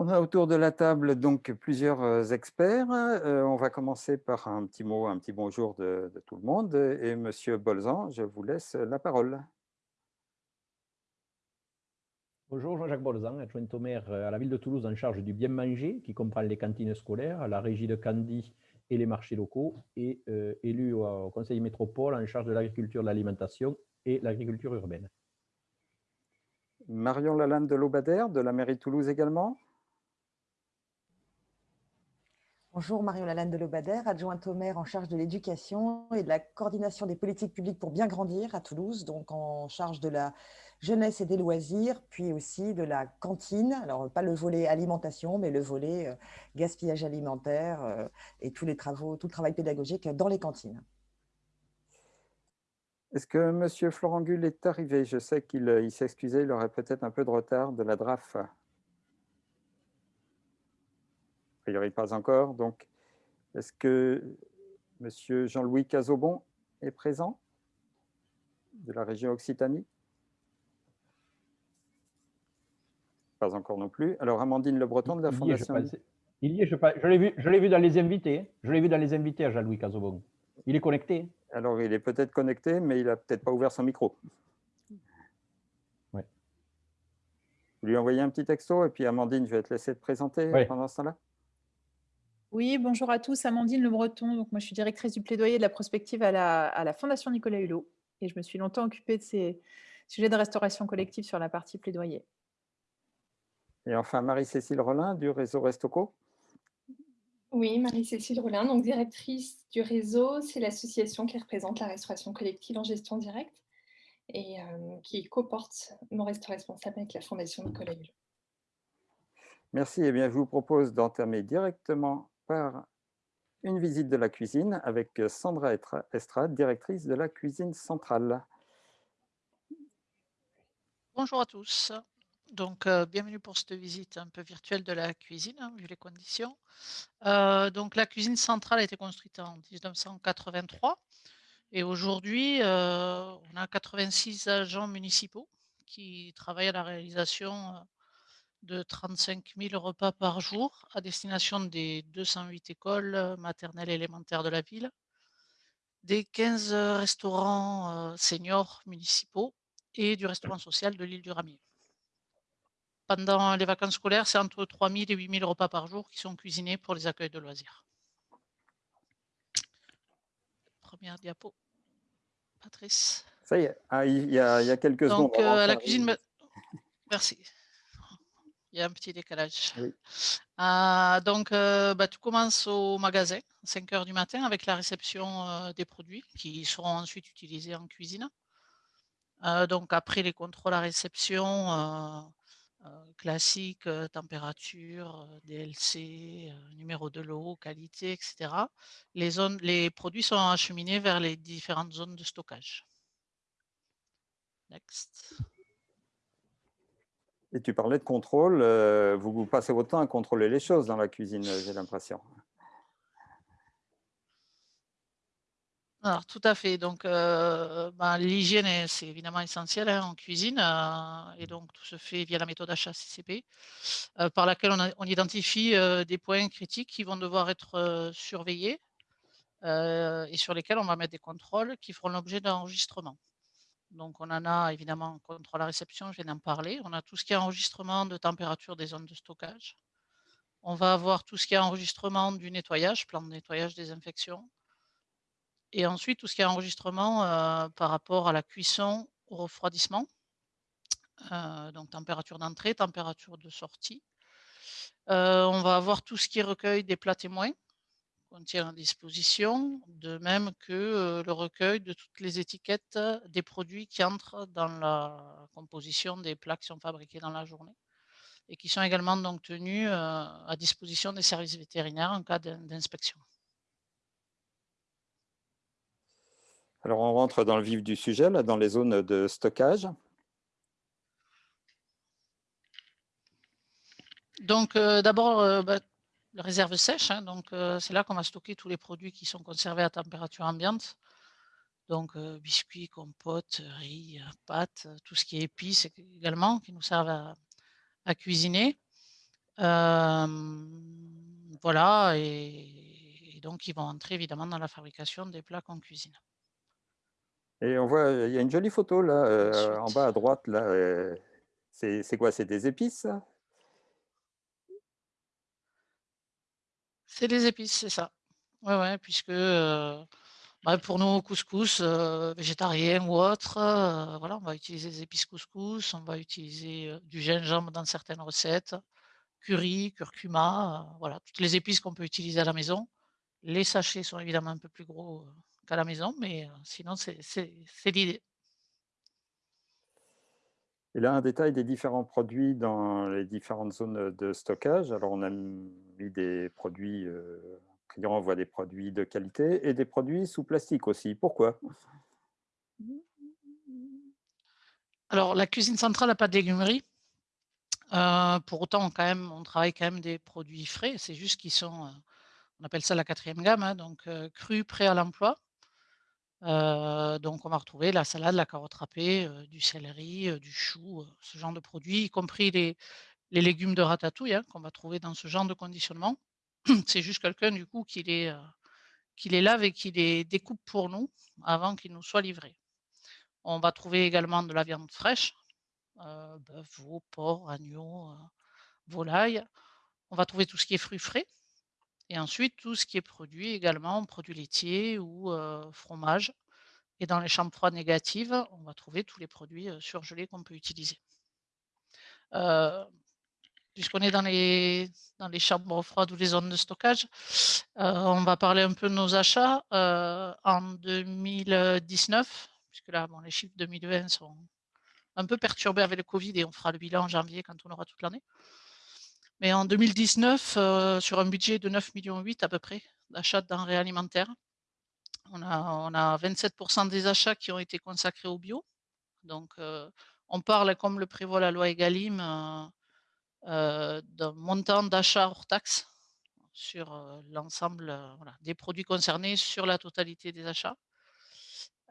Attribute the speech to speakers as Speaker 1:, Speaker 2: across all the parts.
Speaker 1: On a autour de la table donc plusieurs euh, experts. Euh, on va commencer par un petit mot, un petit bonjour de, de tout le monde. Et Monsieur Bolzan, je vous laisse la parole.
Speaker 2: Bonjour, Jean-Jacques Bolzan, adjoint au maire à la ville de Toulouse en charge du bien manger, qui comprend les cantines scolaires, la régie de Candy et les marchés locaux, et euh, élu au, conseil métropole en charge de l'agriculture, de l'alimentation et l'agriculture urbaine.
Speaker 1: Marion Lalande de Lobadère, de la mairie de Toulouse également.
Speaker 3: Bonjour, Marion Lalande de Lobadère, adjointe au maire en charge de l'éducation et de la coordination des politiques publiques pour bien grandir à Toulouse, donc en charge de la jeunesse et des loisirs, puis aussi de la cantine, alors pas le volet alimentation, mais le volet euh, gaspillage alimentaire euh, et tout le travail pédagogique dans les cantines.
Speaker 1: Est-ce que M. Florent Gull est arrivé? Je sais qu'il euh, excusé, il aurait peut-être un peu de retard de la DRAF. Priori pas encore. Donc, est-ce que M. Jean-Louis Cazobon est présent de la région Occitanie? Pas encore non plus. Alors, Amandine Le Breton de la Fondation...
Speaker 2: Il y est, je, je l'ai vu, je vu dans les invités. Je l'ai vu dans les invités à Jean-Louis Cazobon. Il est connecté
Speaker 1: Alors, il est peut-être connecté, mais il n'a peut-être pas ouvert son micro.
Speaker 2: Ouais.
Speaker 1: Vous lui envoyez un petit texto et puis Amandine, je vais te laisser te présenter pendant ce temps-là.
Speaker 4: Oui, bonjour à tous, Amandine Le Breton. Donc, moi, je suis directrice du plaidoyer de la prospective à la, Fondation Nicolas Hulot. Et je me suis longtemps occupée de ces sujets de restauration collective sur la partie plaidoyer.
Speaker 1: Et enfin, Marie-Cécile Rollin du réseau Restoco.
Speaker 5: Oui, Marie-Cécile Rollin, donc directrice du réseau. C'est l'association qui représente la restauration collective en gestion directe et euh, qui coporte mon restaurant responsable avec la Fondation Nicolas Hulot.
Speaker 1: Merci. Eh bien, je vous propose d'entamer directement par une visite de la cuisine avec Sandra Estrade, directrice de la cuisine centrale.
Speaker 6: Bonjour à tous. Donc, euh, bienvenue pour cette visite un peu virtuelle de la cuisine, hein, vu les conditions. Euh, donc, la cuisine centrale a été construite en 1983 et aujourd'hui, euh, on a 86 agents municipaux qui travaillent à la réalisation de 35 000 repas par jour à destination des 208 écoles euh, maternelles et élémentaires de la ville, des 15 restaurants euh, seniors municipaux et du restaurant social de l'île du Ramier. Pendant les vacances scolaires, c'est entre 3 000 et 8 000 repas par jour qui sont cuisinés pour les accueils de loisirs. Première diapo. Patrice.
Speaker 1: Ça y est, ah, il, y a, quelques
Speaker 6: Donc, secondes. Euh, la cuisine... Merci. Il y a un petit décalage. Euh, donc, euh, bah, tout commence au magasin, 5 heures du matin, avec la réception euh, des produits qui seront ensuite utilisés en cuisine. donc, après les contrôles à réception, classiques, température, DLC, numéro de l'eau, qualité, etc., les, zones, les produits sont acheminés vers les différentes zones de stockage. Next.
Speaker 1: Et tu parlais de contrôle, euh, vous, passez votre temps à contrôler les choses dans la cuisine, j'ai l'impression.
Speaker 6: Alors, tout à fait. Donc, euh, ben, l'hygiène, c'est évidemment essentiel hein, en cuisine. Euh, et donc, tout se fait via la méthode HACCP, par laquelle on, identifie des points critiques qui vont devoir être surveillés et sur lesquels on va mettre des contrôles qui feront l'objet d'enregistrement. Donc, on en a évidemment contre la réception, je viens d'en parler. On a tout ce qui est enregistrement de température des zones de stockage. On va avoir tout ce qui est enregistrement du nettoyage, plan de nettoyage, désinfection. Et ensuite, tout ce qui est enregistrement euh, par rapport à la cuisson, au refroidissement. Euh, donc, température d'entrée, température de sortie. Euh, on va avoir tout ce qui est recueil des plats témoins qu'on tient à disposition, de même que le recueil de toutes les étiquettes des produits qui entrent dans la composition des plats qui sont fabriqués dans la journée et qui sont également donc tenus à disposition des services vétérinaires en cas d'inspection.
Speaker 1: Alors on rentre dans le vif du sujet, là, dans les zones de stockage.
Speaker 6: Donc d'abord, bah, réserve sèche. Hein, donc, euh, c'est là qu'on va stocker tous les produits qui sont conservés à température ambiante. Donc, euh, biscuits, compotes, riz, pâtes, tout ce qui est épices également, qui nous servent à, cuisiner. voilà, et, donc ils vont entrer évidemment dans la fabrication des plats en cuisine.
Speaker 1: Et on voit, il y a une jolie photo là, en bas à droite, là. c'est quoi? C'est des épices
Speaker 6: C'est des épices, c'est ça. Ouais, ouais, puisque bah, pour nous, couscous végétarien ou autre, voilà, on va utiliser des épices couscous, on va utiliser du gingembre dans certaines recettes, curry, curcuma, voilà, toutes les épices qu'on peut utiliser à la maison. Les sachets sont évidemment un peu plus gros qu'à la maison, mais sinon, c'est l'idée.
Speaker 1: Et là, un détail des différents produits dans les différentes zones de stockage. Alors, on a des produits, euh, on voit des produits de qualité et des produits sous plastique aussi. Pourquoi?
Speaker 6: Alors, la cuisine centrale n'a pas de légumerie. Euh, pour autant, quand même, on travaille quand même des produits frais. C'est juste qu'ils sont, euh, on appelle ça la quatrième gamme, hein, donc euh, cru, prêt à l'emploi. donc, on va retrouver la salade, la carotte râpée, du céleri, du chou, ce genre de produits, y compris les, légumes de ratatouille hein, qu'on va trouver dans ce genre de conditionnement. C'est juste quelqu'un du coup qui les, qui les lave et qui les découpe pour nous avant qu'ils nous soient livrés. On va trouver également de la viande fraîche, bœuf, veau, porc, agneau, volaille. On va trouver tout ce qui est fruits frais. Et ensuite, tout ce qui est produit également, produits laitiers ou fromage. Et dans les chambres froides négatives, on va trouver tous les produits surgelés qu'on peut utiliser. Puisqu'on est dans les, dans chambres froides ou les zones de stockage, on va parler un peu de nos achats. en 2019, puisque là, les chiffres 2020 sont un peu perturbés avec le Covid et on fera le bilan en janvier quand on aura toute l'année. Mais en 2019, euh, sur un budget de 9,8 millions à peu près d'achats de denrées alimentaires, on a, on a 27% des achats qui ont été consacrés au bio. Donc, euh, on parle, comme le prévoit la loi Egalim, euh, d'un montant d'achat hors taxe sur l'ensemble des produits concernés sur la totalité des achats.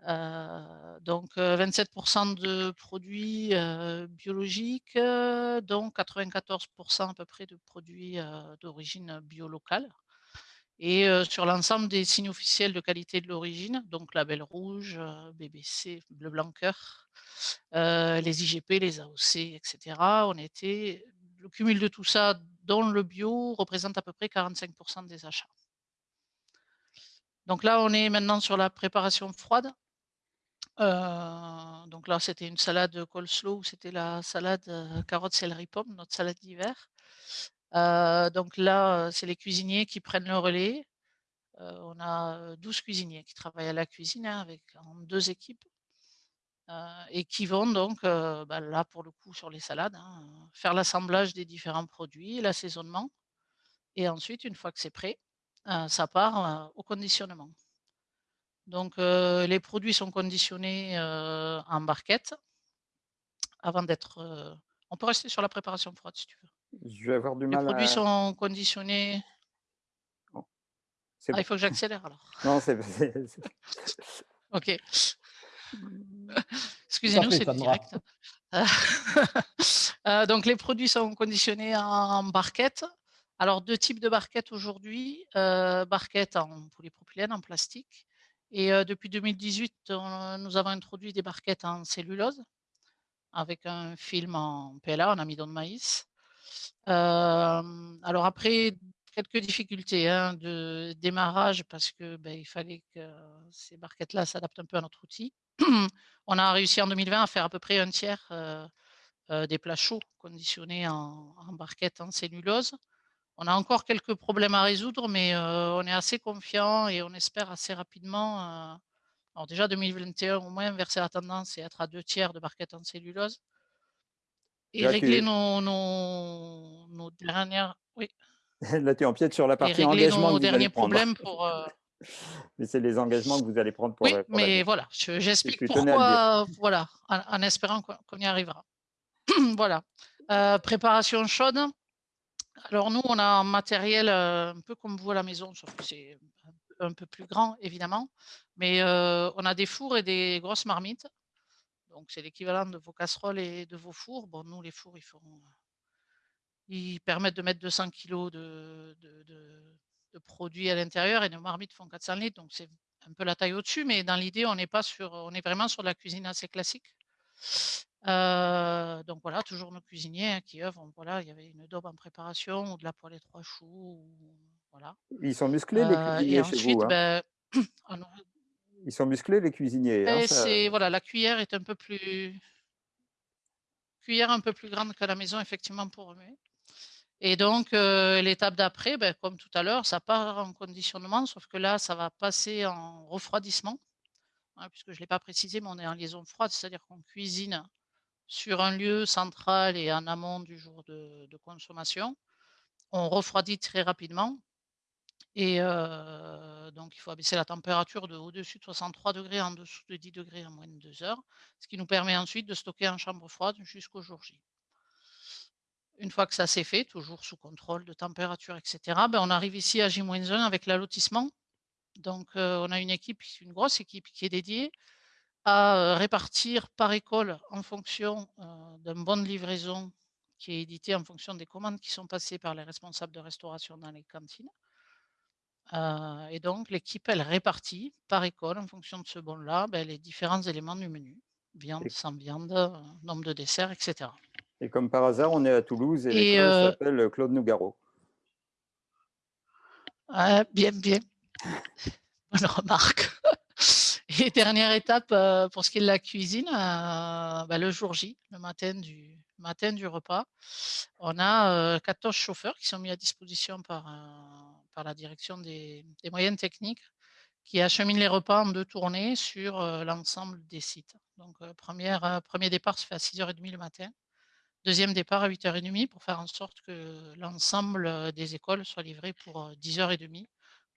Speaker 6: Euh, donc 27% de produits biologiques, dont 94% à peu près de produits d'origine bio-locale. Et sur l'ensemble des signes officiels de qualité de l'origine, donc label rouge, BBC, bleu blanc les IGP, les AOC, etc. On était, le cumul de tout ça, dont le bio, représente à peu près 45% des achats. Donc là, on est maintenant sur la préparation froide. Euh, donc là, c'était une salade coleslaw, c'était la salade carotte, céleri, pomme, notre salade d'hiver. Euh, donc là, c'est les cuisiniers qui prennent le relais. Euh, on a 12 cuisiniers qui travaillent à la cuisine hein, avec en deux équipes et qui vont donc, bah, là pour le coup sur les salades, hein, faire l'assemblage des différents produits, l'assaisonnement et ensuite, une fois que c'est prêt, ça part au conditionnement. Donc, les produits sont conditionnés en barquette avant d'être. on peut rester sur la préparation froide si tu veux.
Speaker 1: Je vais avoir du mal
Speaker 6: Les produits sont conditionnés. Ah, il faut que j'accélère alors.
Speaker 1: Non, c'est.
Speaker 6: ok. Excusez-nous, c'est direct. donc, les produits sont conditionnés en barquette. Alors, deux types de barquettes aujourd'hui. barquettes en polypropylène, en plastique, et depuis 2018, nous avons introduit des barquettes en cellulose avec un film en PLA, en amidon de maïs. alors après, quelques difficultés hein, de démarrage parce que ben, il fallait que ces barquettes-là s'adaptent un peu à notre outil. On a réussi en 2020 à faire à peu près un tiers des plats chauds conditionnés en, en barquettes en cellulose. On a encore quelques problèmes à résoudre, mais on est assez confiant et on espère assez rapidement, alors déjà 2021 au moins inverser la tendance et être à deux tiers de barquettes en cellulose. Et régler nos, nos, dernières. Oui.
Speaker 1: Là, tu empiètes sur la partie engagement.
Speaker 6: nos derniers problèmes pour.
Speaker 1: Mais c'est les engagements que vous allez prendre pour.
Speaker 6: Oui, mais voilà, j'explique pourquoi, voilà, en, espérant qu'on y arrivera. voilà. préparation chaude. Alors nous, on a un matériel un peu comme vous à la maison, sauf que c'est un peu plus grand, évidemment. Mais on a des fours et des grosses marmites. Donc c'est l'équivalent de vos casseroles et de vos fours. Bon, nous, les fours, ils font ils permettent de mettre 200 kg de, de, produits à l'intérieur et nos marmites font 400 litres, donc c'est un peu la taille au-dessus, mais dans l'idée, on n'est pas sur, on est vraiment sur de la cuisine assez classique. Euh, donc voilà, toujours nos cuisiniers hein, qui œuvrent. Voilà, il y avait une daube en préparation ou de la poêlée trois choux. voilà.
Speaker 1: Ils sont musclés les euh, cuisiniers chez vous. Hein? Ben, Ils sont musclés les cuisiniers.
Speaker 6: Hein, c'est voilà, la cuillère est un peu plus cuillère un peu plus grande que la maison effectivement pour remuer. Et donc, euh, l'étape d'après, ben, comme tout à l'heure, ça part en conditionnement, sauf que là, ça va passer en refroidissement, hein, puisque je ne l'ai pas précisé, mais on est en liaison froide, c'est-à-dire qu'on cuisine sur un lieu central et en amont du jour de, consommation. On refroidit très rapidement. Et euh, donc, il faut abaisser la température de au-dessus de 63 degrés, en dessous de 10 degrés en moins de deux heures, ce qui nous permet ensuite de stocker en chambre froide jusqu'au jour J. Une fois que ça s'est fait, toujours sous contrôle de température, etc., ben, on arrive ici à J-1 avec l'allotissement. Donc, euh, on a une équipe, une grosse équipe qui est dédiée à euh, répartir par école en fonction euh, d'un bon de livraison qui est édité en fonction des commandes qui sont passées par les responsables de restauration dans les cantines. et donc, l'équipe, elle répartit par école, en fonction de ce bon-là, ben, les différents éléments du menu. Viande, sans viande, nombre de desserts, etc.
Speaker 1: Et comme par hasard, on est à Toulouse et, l'école euh s'appelle Claude Nougaro.
Speaker 6: bien, bien. Bonne remarque. Et dernière étape euh, pour ce qui est de la cuisine, euh, bah, le jour J, le matin du, matin du repas, on a 14 chauffeurs qui sont mis à disposition par, par la direction des, des moyennes techniques qui acheminent les repas en deux tournées sur l'ensemble des sites. Donc, première, premier départ se fait à 6h30 le matin. Deuxième départ à 8h30 pour faire en sorte que l'ensemble des écoles soit livré pour 10h30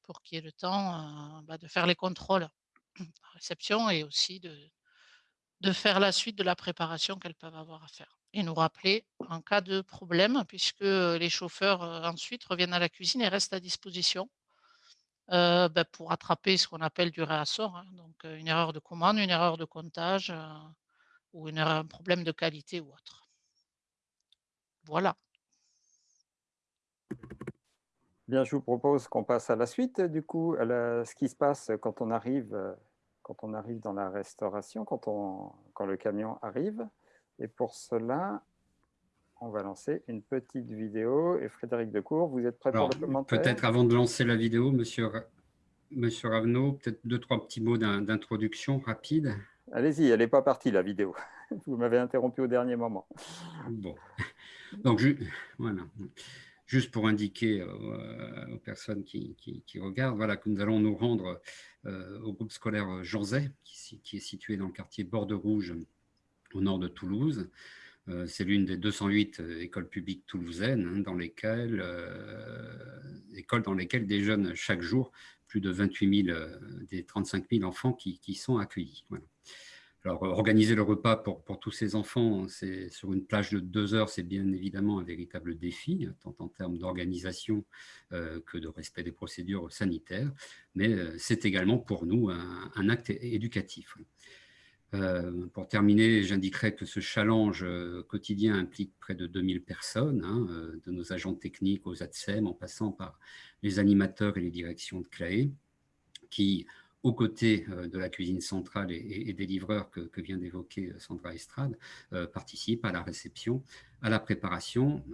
Speaker 6: pour qu'il y ait le temps bah, de faire les contrôles à réception et aussi de, faire la suite de la préparation qu'elles peuvent avoir à faire. Et nous rappeler en cas de problème, puisque les chauffeurs ensuite reviennent à la cuisine et restent à disposition bah, pour attraper ce qu'on appelle du réassort, hein. donc une erreur de commande, une erreur de comptage ou un problème de qualité ou autre. Voilà.
Speaker 1: Bien, je vous propose qu'on passe à la suite, du coup, à ce qui se passe quand on arrive, quand on arrive dans la restauration, quand, on, quand le camion arrive. Et pour cela, on va lancer une petite vidéo. Et Frédéric Decour, vous êtes prêt pour le commentaire?
Speaker 7: Peut-être avant de lancer la vidéo, monsieur, monsieur Ravenot, peut-être deux, trois petits mots d'introduction rapide.
Speaker 1: Allez-y, elle n'est pas partie, la vidéo. Vous m'avez interrompu au dernier moment.
Speaker 7: Bon. Donc, voilà. Juste pour indiquer euh, aux personnes qui, regardent, voilà, que nous allons nous rendre euh, au groupe scolaire Jeanzay, qui, est situé dans le quartier Borde Rouge, au nord de Toulouse. Euh, c'est l'une des 208 écoles publiques toulousaines, hein, dans lesquelles, écoles dans lesquelles des chaque jour, plus de 28 000 des 35 000 enfants qui, sont accueillis. Alors, organiser le repas pour, pour tous ces enfants, c'est sur une plage de deux heures, c'est bien évidemment un véritable défi, tant en termes d'organisation euh, que de respect des procédures sanitaires, mais euh, c'est également pour nous un, acte éducatif. Euh, pour terminer, j'indiquerai que ce challenge quotidien implique près de 2000 personnes, hein, de nos agents techniques aux ATSEM, en passant par les animateurs et les directions de CLAE, qui aux côtés euh, de la cuisine centrale et, des livreurs que, vient d'évoquer euh, Sandra Estrade, euh, participent à la réception, à la préparation,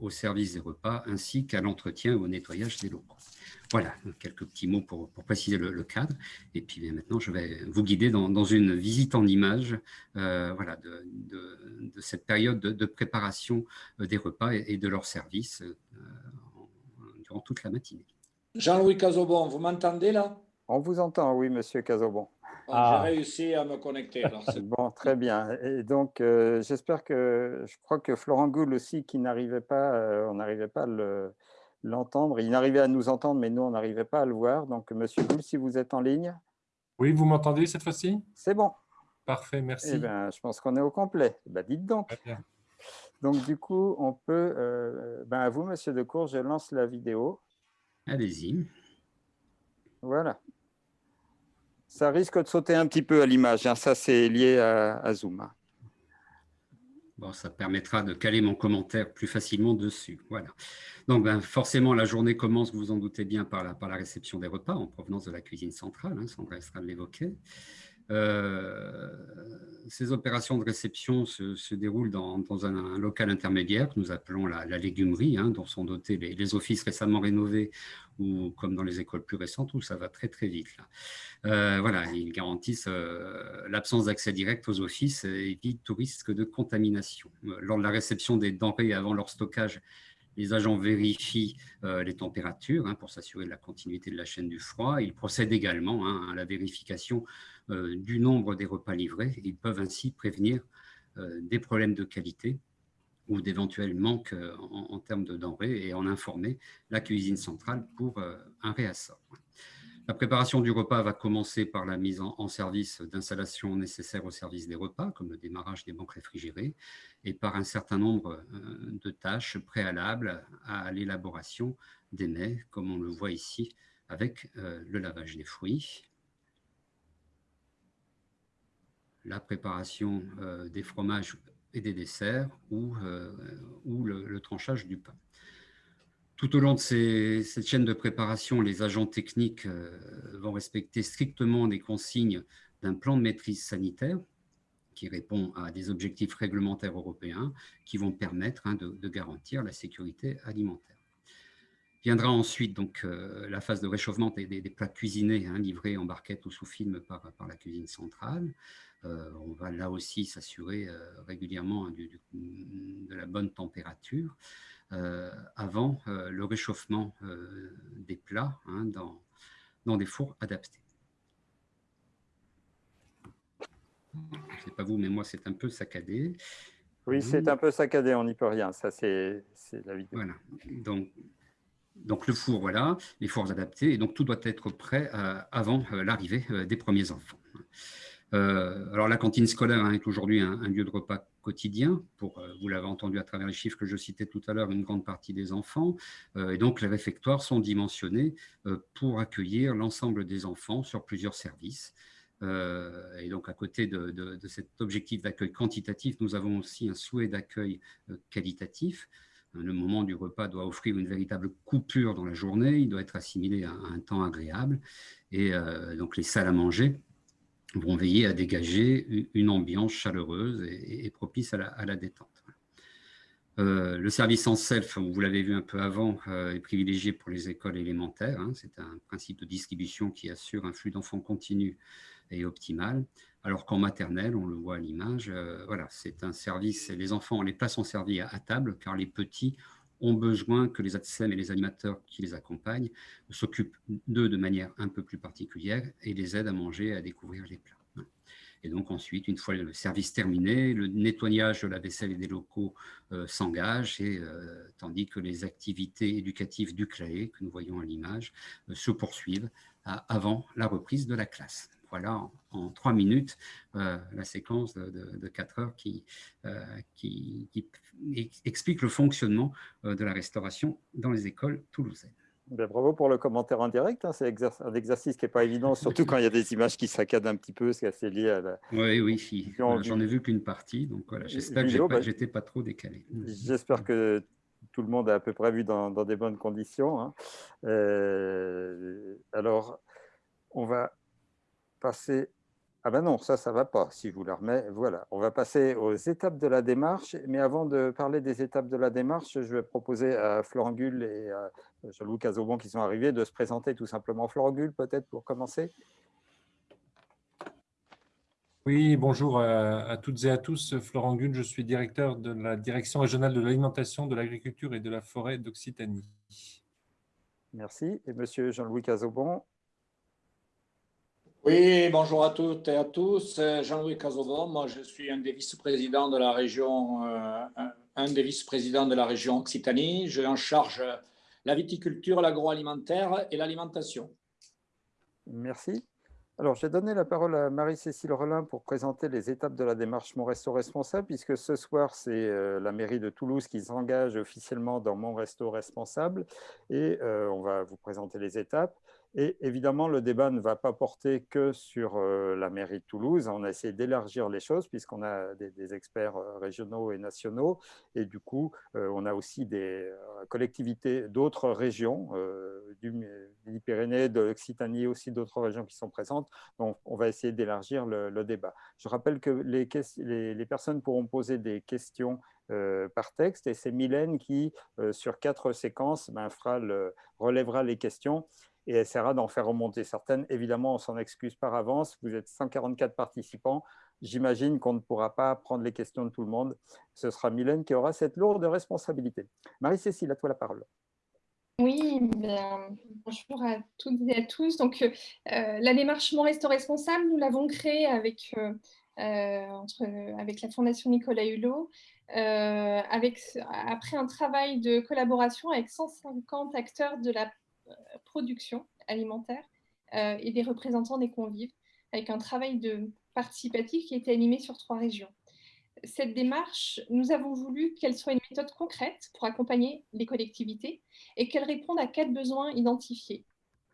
Speaker 7: au service des repas, ainsi qu'à l'entretien et au nettoyage des locaux. Voilà, quelques petits mots pour, préciser le, cadre. Et puis maintenant, je vais vous guider dans, une visite en images voilà, de, cette période de, préparation des repas et, de leur service durant toute la matinée.
Speaker 8: Jean-Louis Cazobon, vous m'entendez là?
Speaker 1: On vous entend, oui, Monsieur Casobon.
Speaker 8: Ah. J'ai réussi à me connecter.
Speaker 1: bon, très bien. Et donc, euh, j'espère que, je crois que Florent Gould aussi, qui n'arrivait pas, euh, on n'arrivait pas à l'entendre. il n'arrivait à nous entendre, mais nous, on n'arrivait pas à le voir. Donc, Monsieur Gould, si vous êtes en ligne.
Speaker 9: Oui, vous m'entendez cette fois-ci?
Speaker 1: C'est bon.
Speaker 9: Parfait, merci.
Speaker 1: Eh bien, je pense qu'on est au complet. Ben, dites donc. Donc, du coup, on peut, euh, ben, à vous, Monsieur Decour, je lance la vidéo.
Speaker 7: Allez-y.
Speaker 1: Voilà. Ça risque de sauter un petit peu à l'image. Hein. Ça, c'est lié à, Zoom. Hein.
Speaker 7: Bon, ça permettra de caler mon commentaire plus facilement dessus. Voilà. Donc, ben, forcément, la journée commence, vous vous en doutez bien, par la, réception des repas en provenance de la cuisine centrale. Hein, Sandra Estrade l'évoquait. Euh, ces opérations de réception se, déroulent dans, un, local intermédiaire que nous appelons la, légumerie, hein, dont sont dotés les, offices récemment rénovés ou comme dans les écoles plus récentes où ça va très très vite. Euh, voilà, ils garantissent euh, l'absence d'accès direct aux offices et évitent tout risque de contamination. Lors de la réception des denrées avant leur stockage, les agents vérifient les températures hein, pour s'assurer de la continuité de la chaîne du froid. Ils procèdent également à la vérification euh, du nombre des repas livrés. Ils peuvent ainsi prévenir euh, des problèmes de qualité ou d'éventuels manques euh, en, termes de denrées et en informer la cuisine centrale pour un réassort. La préparation du repas va commencer par la mise en, service d'installations nécessaires au service des repas, comme le démarrage des banques réfrigérées, et par un certain nombre de tâches préalables à l'élaboration des mets, comme on le voit ici avec le lavage des fruits, la préparation euh, des fromages et des desserts euh, ou le, tranchage du pain. Tout au long de cette chaîne de préparation, les agents techniques euh, vont respecter strictement les consignes d'un plan de maîtrise sanitaire qui répond à des objectifs réglementaires européens qui vont permettre hein, de, garantir la sécurité alimentaire. Viendra ensuite donc la phase de réchauffement des, plats cuisinés hein, livrés en barquette ou sous film par, la cuisine centrale. Euh, on va là aussi s'assurer euh, régulièrement hein, de la bonne température euh, avant le réchauffement des plats hein, dans, dans des fours adaptés. Je ne sais pas vous, mais moi, c'est un peu saccadé.
Speaker 1: Oui, c'est un peu saccadé, on n'y peut rien. Ça, c'est la vie.
Speaker 7: Voilà. Donc, donc, le four, voilà, les fours adaptés. Et donc, tout doit être prêt avant l'arrivée des premiers enfants. Euh, alors la cantine scolaire hein, est aujourd'hui un, lieu de repas quotidien euh, vous l'avez entendu à travers les chiffres que je citais tout à l'heure, une grande partie des enfants. Euh, et donc les réfectoires sont dimensionnés pour accueillir l'ensemble des enfants sur plusieurs services. et donc à côté de cet objectif d'accueil quantitatif, nous avons aussi un souhait d'accueil qualitatif. Le moment du repas doit offrir une véritable coupure dans la journée, il doit être assimilé à un temps agréable. Et donc les salles à manger vont veiller à dégager une ambiance chaleureuse et, propice à la, détente. Euh, le service en self, vous l'avez vu un peu avant, euh, est privilégié pour les écoles élémentaires. Hein. C'est un principe de distribution qui assure un flux d'enfants continu et optimal. Alors qu'en maternelle, on le voit à l'image, euh, voilà, c'est un service, les enfants, les plats sont servis à, table car les petits ont besoin que les ATSEM et les animateurs qui les accompagnent s'occupent d'eux de manière un peu plus particulière et les aident à manger et à découvrir les plats. Et donc ensuite, une fois le service terminé, le nettoyage de la vaisselle et des locaux euh, s'engage, et, euh, tandis que les activités éducatives du CLAE, que nous voyons à l'image, euh, se poursuivent avant la reprise de la classe. Voilà en, trois minutes la séquence de, quatre heures qui, qui, explique le fonctionnement de la restauration dans les écoles toulousaines.
Speaker 1: Ben, bravo pour le commentaire en direct. Hein. C'est un exercice qui n'est pas évident, surtout quand il y a des images qui saccadent un petit peu, c'est assez lié à la.
Speaker 7: Oui, oui, j'en ai vu qu'une partie, donc voilà, j'espère que ben, j'étais pas, pas, trop décalé.
Speaker 1: J'espère que tout le monde a à peu près vu dans, des bonnes conditions. Hein. Euh, alors, on va passer ah ben non, ça, ça ne va pas, si je vous la remets. Voilà, on va passer aux étapes de la démarche. Mais avant de parler des étapes de la démarche, je vais proposer à Florent Gull et à Jean-Louis Cazobon qui sont arrivés de se présenter tout simplement. Florent Gull, peut-être, pour commencer
Speaker 9: Oui, bonjour à, toutes et à tous. Florent Gull, je suis directeur de la Direction régionale de l'alimentation, de l'agriculture et de la forêt d'Occitanie.
Speaker 1: Merci. Et monsieur Jean-Louis Cazobon
Speaker 8: oui, bonjour à toutes et à tous. Jean-Louis Cazobon, moi je suis un des vice-présidents de la région, euh, un des vice-présidents de la région Occitanie. J'ai en charge la viticulture, l'agroalimentaire et l'alimentation.
Speaker 1: Merci. Alors, j'ai donné la parole à Marie-Cécile Relin pour présenter les étapes de la démarche Mon Resto Responsable, puisque ce soir, c'est euh, la mairie de Toulouse qui s'engage officiellement dans Mon Resto Responsable, et euh, on va vous présenter les étapes. Et évidemment, le débat ne va pas porter que sur euh, la mairie de Toulouse. On a essayé d'élargir les choses puisqu'on a des, experts euh, régionaux et nationaux. Et du coup, euh, on a aussi des collectivités d'autres régions, du Midi-Pyrénées, de l'Occitanie, aussi d'autres régions qui sont présentes. Donc, on va essayer d'élargir le, débat. Je rappelle que les, personnes pourront poser des questions par texte et c'est Mylène qui, sur quatre séquences, ben, relèvera les questions et essaiera d'en faire remonter certaines. Évidemment, on s'en excuse par avance. Vous êtes 144 participants. J'imagine qu'on ne pourra pas prendre les questions de tout le monde. Ce sera Mylène qui aura cette lourde responsabilité. Marie-Cécile, à toi la parole.
Speaker 5: Oui, bonjour à toutes et à tous. Donc, euh, la démarche Mon Resto Responsable, nous l'avons créée avec, euh, euh, avec la Fondation Nicolas Hulot, après un travail de collaboration avec 150 acteurs de la production alimentaire euh, et des représentants des convives, avec un travail de participatif qui était animé sur trois régions. Cette démarche, nous avons voulu qu'elle soit une méthode concrète pour accompagner les collectivités et qu'elle réponde à quatre besoins identifiés.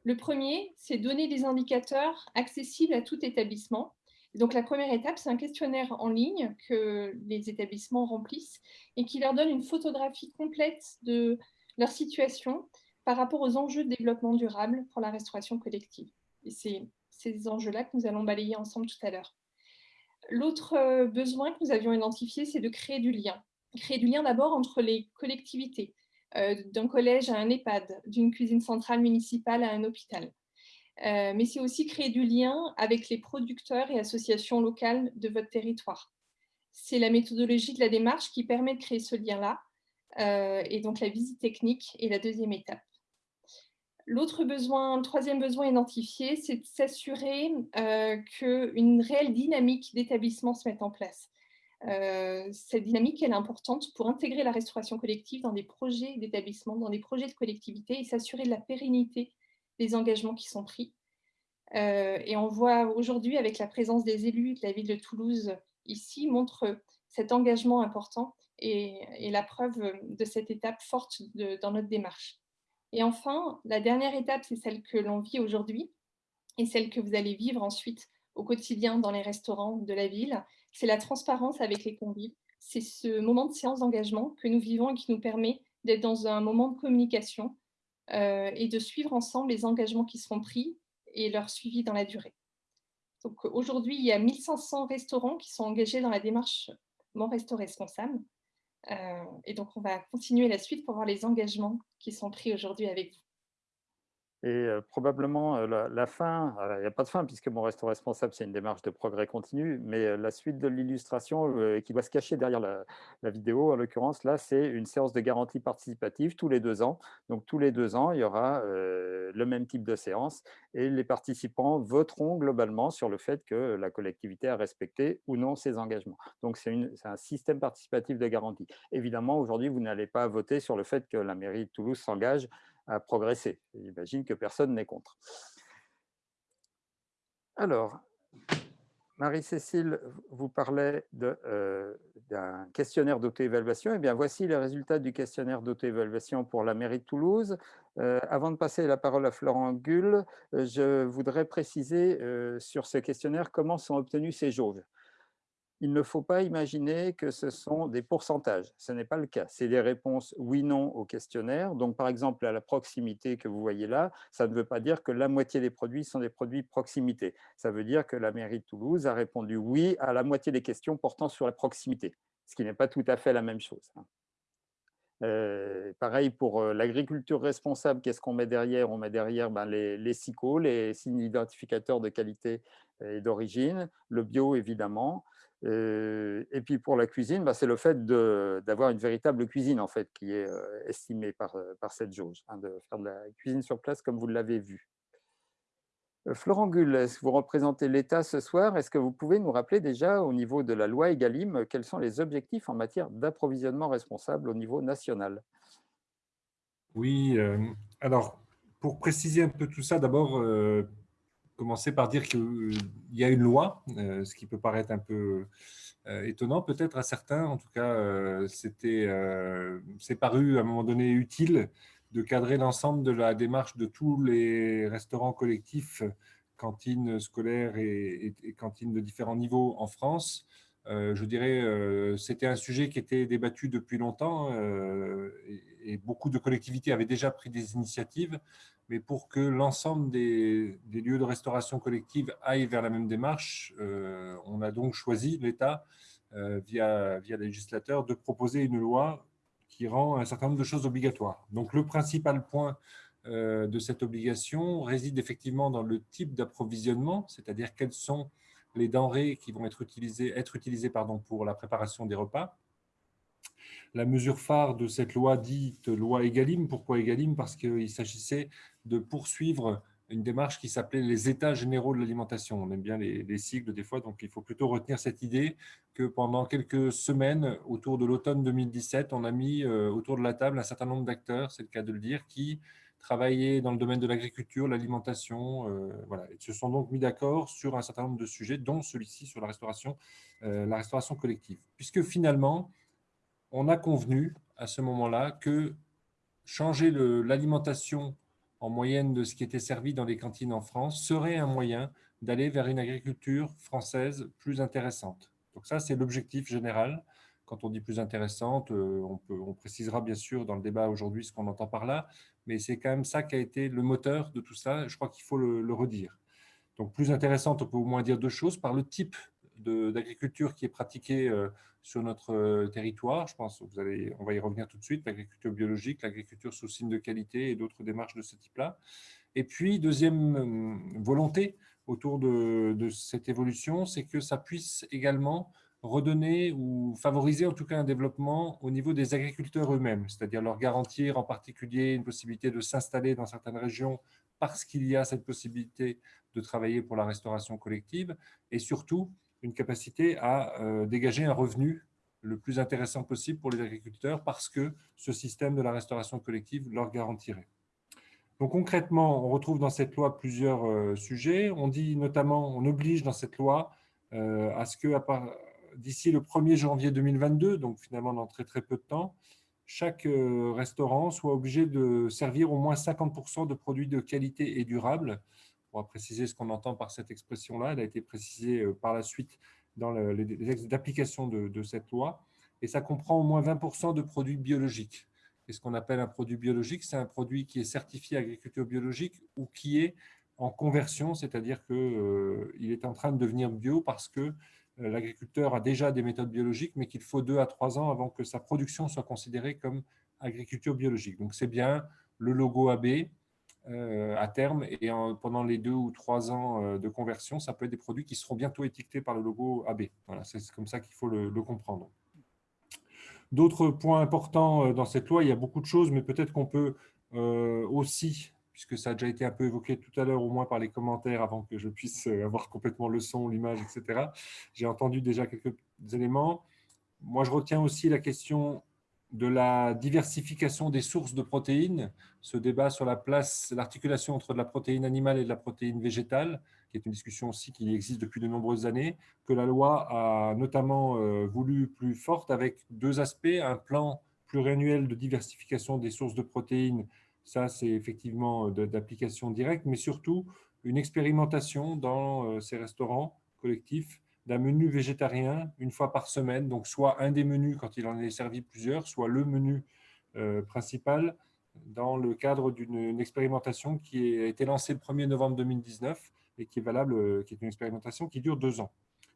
Speaker 5: Le premier, c'est donner des indicateurs accessibles à tout établissement. Donc la première étape, c'est un questionnaire en ligne que les établissements remplissent et qui leur donne une photographie complète de leur situation par rapport aux enjeux de développement durable pour la restauration collective. Et c'est ces enjeux-là que nous allons balayer ensemble tout à l'heure. L'autre euh, besoin que nous avions identifié, c'est de créer du lien. Créer du lien d'abord entre les collectivités, euh, d'un collège à un EHPAD, d'une cuisine centrale municipale à un hôpital. Euh, mais c'est aussi créer du lien avec les producteurs et associations locales de votre territoire. C'est la méthodologie de la démarche qui permet de créer ce lien-là, et donc la visite technique est la deuxième étape. L'autre besoin, le troisième besoin identifié, c'est de s'assurer euh, qu'une réelle dynamique d'établissement se mette en place. Euh, cette dynamique, est importante pour intégrer la restauration collective dans des projets d'établissement, dans des projets de collectivité et s'assurer de la pérennité des engagements qui sont pris. Euh, et on voit aujourd'hui, avec la présence des élus de la ville de Toulouse ici, montre cet engagement important et, la preuve de cette étape forte dans notre démarche. Et enfin, la dernière étape, c'est celle que l'on vit aujourd'hui et celle que vous allez vivre ensuite au quotidien dans les restaurants de la ville. C'est la transparence avec les convives. C'est ce moment de séance d'engagement que nous vivons et qui nous permet d'être dans un moment de communication euh, et de suivre ensemble les engagements qui seront pris et leur suivi dans la durée. Donc aujourd'hui, il y a 1500 restaurants qui sont engagés dans la démarche Mon Resto Responsable. Euh, et donc, on va continuer la suite pour voir les engagements qui sont pris aujourd'hui avec vous.
Speaker 1: Et probablement la, fin, il n'y a pas de fin puisque mon restaurant responsable, c'est une démarche de progrès continu, mais la suite de l'illustration qui doit se cacher derrière la, vidéo, en l'occurrence, là, c'est une séance de garantie participative tous les deux ans. Donc, tous les deux ans, il y aura le même type de séance et les participants voteront globalement sur le fait que la collectivité a respecté ou non ses engagements. Donc, c'est un système participatif de garantie. Évidemment, aujourd'hui, vous n'allez pas voter sur le fait que la mairie de Toulouse s'engage à progresser. J'imagine que personne n'est contre. Alors, Marie-Cécile vous parlait euh, d'un questionnaire d'auto-évaluation. Eh bien, voici les résultats du questionnaire d'auto-évaluation pour la mairie de Toulouse. Euh, avant de passer la parole à Florent Gull, euh, je voudrais préciser sur ce questionnaire comment sont obtenus ces jauges il ne faut pas imaginer que ce sont des pourcentages. Ce n'est pas le cas. C'est des réponses oui-non au questionnaire. Donc, par exemple, à la proximité que vous voyez là, ça ne veut pas dire que la moitié des produits sont des produits proximité. Ça veut dire que la mairie de Toulouse a répondu oui à la moitié des questions portant sur la proximité, ce qui n'est pas tout à fait la même chose. Hein. Euh, pareil pour euh, l'agriculture responsable, qu'est-ce qu'on met derrière? On met derrière ben, les, SICO, les signes identificateurs de qualité et d'origine, le bio évidemment, et puis pour la cuisine, bah, c'est le fait d'avoir une véritable cuisine en fait qui est estimée par, par cette jauge, hein, de faire de la cuisine sur place comme vous l'avez vu. Florent Gull, vous représentez l'État ce soir? Est-ce que vous pouvez nous rappeler déjà au niveau de la loi EGalim quels sont les objectifs en matière d'approvisionnement responsable au niveau national?
Speaker 9: Oui, alors pour préciser un peu tout ça, d'abord, commencer par dire qu'il y a une loi, euh, ce qui peut paraître un peu euh, étonnant peut-être à certains. En tout cas, euh, c'était, c'est paru à un moment donné utile de cadrer l'ensemble de la démarche de tous les restaurants collectifs, cantines scolaires et, cantines de différents niveaux en France. je dirais, c'était un sujet qui était débattu depuis longtemps et, beaucoup de collectivités avaient déjà pris des initiatives mais pour que l'ensemble des, lieux de restauration collective aillent vers la même démarche, euh, on a donc choisi, l'État, euh, via, via les législateurs, de proposer une loi qui rend un certain nombre de choses obligatoires. Donc le principal point euh, de cette obligation réside effectivement dans le type d'approvisionnement, c'est-à-dire quelles sont les denrées qui vont être utilisées, être utilisées pardon, pour la préparation des repas, la mesure phare de cette loi dite loi Egalim. Pourquoi Egalim? Parce qu'il s'agissait de poursuivre une démarche qui s'appelait les États généraux de l'alimentation. On aime bien les, les, sigles des fois, donc il faut plutôt retenir cette idée que pendant quelques semaines, autour de l'automne 2017, on a mis euh, autour de la table un certain nombre d'acteurs, c'est le cas de le dire, qui travaillaient dans le domaine de l'agriculture, l'alimentation, euh, voilà, Ils se sont donc mis d'accord sur un certain nombre de sujets, dont celui-ci sur la restauration, euh, la restauration collective. Puisque finalement, on a convenu à ce moment-là que changer l'alimentation en moyenne de ce qui était servi dans les cantines en France serait un moyen d'aller vers une agriculture française plus intéressante. Donc ça, c'est l'objectif général. Quand on dit plus intéressante, euh, on, précisera bien sûr dans le débat aujourd'hui ce qu'on entend par là, mais c'est quand même ça qui a été le moteur de tout ça. Je crois qu'il faut le, le redire. Donc plus intéressante, on peut au moins dire deux choses, par le type d'agriculture qui est pratiquée euh, sur notre euh, territoire. Je pense vous allez, on va y revenir tout de suite, l'agriculture biologique, l'agriculture sous signe de qualité et d'autres démarches de ce type-là. Et puis, deuxième euh, volonté autour de cette évolution, c'est que ça puisse également redonner ou favoriser en tout cas un développement au niveau des agriculteurs eux-mêmes, c'est-à-dire leur garantir en particulier une possibilité de s'installer dans certaines régions parce qu'il y a cette possibilité de travailler pour la restauration collective et surtout une capacité à euh, dégager un revenu le plus intéressant possible pour les agriculteurs parce que ce système de la restauration collective leur garantirait. Donc concrètement, on retrouve dans cette loi plusieurs euh, sujets. On dit notamment, on oblige dans cette loi euh, à ce que d'ici le 1er janvier 2022, donc finalement dans très très peu de temps, chaque restaurant soit obligé de servir au moins 50% de produits de qualité et durable va préciser ce qu'on entend par cette expression-là. Elle a été précisée euh, par la suite dans les textes d'application de, cette loi. Et ça comprend au moins 20% de produits biologiques. Et ce qu'on appelle un produit biologique, c'est un produit qui est certifié agriculture biologique ou qui est en conversion, c'est-à-dire qu'il euh, est en train de devenir bio parce que euh, l'agriculteur a déjà des méthodes biologiques, mais qu'il faut deux à trois ans avant que sa production soit considérée comme agriculture biologique. Donc c'est bien le logo AB, à terme et pendant les deux ou trois ans euh, de conversion, ça peut être des produits qui seront bientôt étiquetés par le logo AB. Voilà, c'est comme ça qu'il faut le, comprendre. D'autres points importants euh, dans cette loi, il y a beaucoup de choses, mais peut-être qu'on peut, aussi, puisque ça a déjà été un peu évoqué tout à l'heure, au moins par les commentaires, avant que je puisse avoir complètement le son, l'image, etc. J'ai entendu déjà quelques éléments. Moi, je retiens aussi la question de la diversification des sources de protéines, ce débat sur la place, l'articulation entre de la protéine animale et de la protéine végétale, qui est une discussion aussi qui existe depuis de nombreuses années, que la loi a notamment euh, voulu plus forte avec deux aspects, un plan pluriannuel de diversification des sources de protéines, ça c'est effectivement d'application directe, mais surtout une expérimentation dans euh, ces restaurants collectifs d'un menu végétarien une fois par semaine, donc soit un des menus quand il en est servi plusieurs, soit le menu euh, principal dans le cadre d'une expérimentation qui a été lancée le 1er novembre 2019 et qui est valable, euh, qui est une expérimentation qui dure deux ans.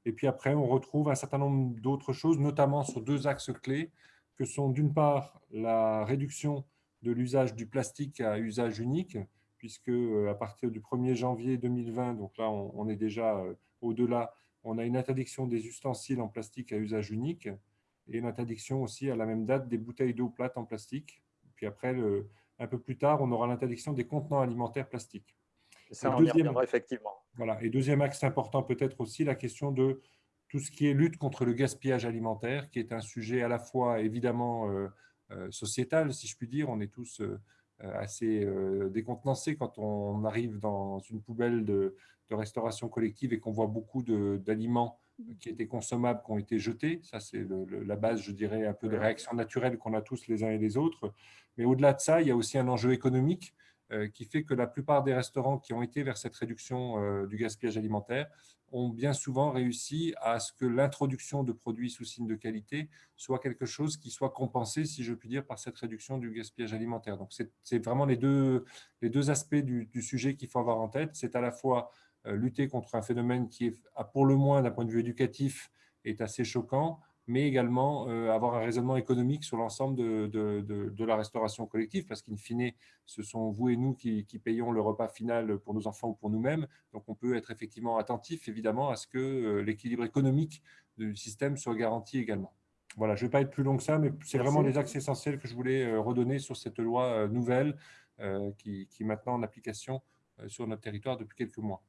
Speaker 9: Et puis après, on retrouve un certain nombre d'autres choses, notamment sur deux axes clés, que sont d'une part la réduction de l'usage du plastique à usage unique, puisque euh, à partir du 1er janvier 2020, donc là on est déjà au-delà, on a une interdiction des ustensiles en plastique à usage unique et une interdiction aussi à la même date des bouteilles d'eau plate en plastique. Puis après, un peu plus tard, on aura l'interdiction des contenants alimentaires plastiques.
Speaker 1: ça, on deuxième, effectivement.
Speaker 9: Voilà. Et deuxième axe important, peut-être aussi la question de tout ce qui est lutte contre le gaspillage alimentaire, qui est un sujet à la fois évidemment euh, euh, sociétal, si je puis dire. On est tous euh, assez décontenancés quand on arrive dans une poubelle de, de restauration collective et qu'on voit beaucoup d'aliments qui étaient consommables, qui ont été jetés. Ça, c'est la base, je dirais, un peu des réactions naturelles qu'on a tous les uns et les autres. Mais au-delà de ça, il y a aussi un enjeu économique euh, qui fait que la plupart des restaurants qui ont été vers cette réduction euh, du gaspillage alimentaire ont bien souvent réussi à ce que l'introduction de produits sous signe de qualité soit quelque chose qui soit compensé, si je puis dire, par cette réduction du gaspillage alimentaire. Donc, c'est vraiment les deux, les deux aspects du, du sujet qu'il faut avoir en tête. C'est à la fois euh, lutter contre un phénomène qui, est, pour le moins d'un point de vue éducatif, est assez choquant, mais également euh, avoir un raisonnement économique sur l'ensemble de, de, la restauration collective, parce qu'in fine, ce sont vous et nous qui, payons le repas final pour nos enfants ou pour nous-mêmes. Donc, on peut être effectivement attentif, évidemment, à ce que euh, l'équilibre économique du système soit garanti également. Voilà, je ne vais pas être plus long que ça, mais c'est vraiment les axes essentiels que je voulais redonner sur cette loi nouvelle qui, qui est maintenant en application sur notre territoire depuis quelques mois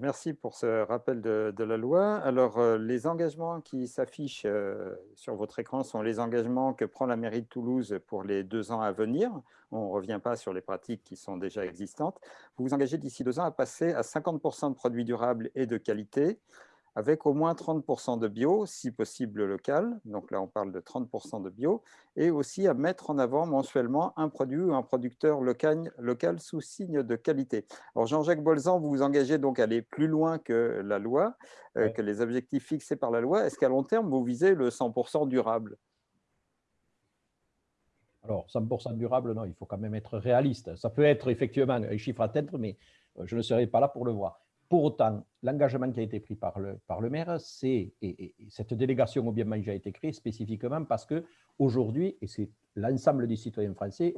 Speaker 1: merci pour ce rappel de, la loi. Alors, euh, les engagements qui s'affichent euh, sur votre écran sont les engagements que prend la mairie de Toulouse pour les deux ans à venir. On ne revient pas sur les pratiques qui sont déjà existantes. Vous vous engagez d'ici deux ans à passer à 50% de produits durables et de qualité, avec au moins 30% de bio, si possible local, donc là on parle de 30% de bio, et aussi à mettre en avant mensuellement un produit ou un producteur local, local sous signe de qualité. Alors Jean-Jacques Bolzan, vous vous engagez donc à aller plus loin que la loi, euh, que les objectifs fixés par la loi. Est-ce qu'à long terme, vous visez le 100% durable?
Speaker 2: Alors, 100% durable, non, il faut quand même être réaliste. Ça peut être effectivement un chiffre à atteindre, mais euh, je ne serai pas là pour le voir. Pour autant, l'engagement qui a été pris par le, par le maire, c'est, et, cette délégation au bien manger a été créée spécifiquement parce qu'aujourd'hui, et c'est l'ensemble des citoyens français,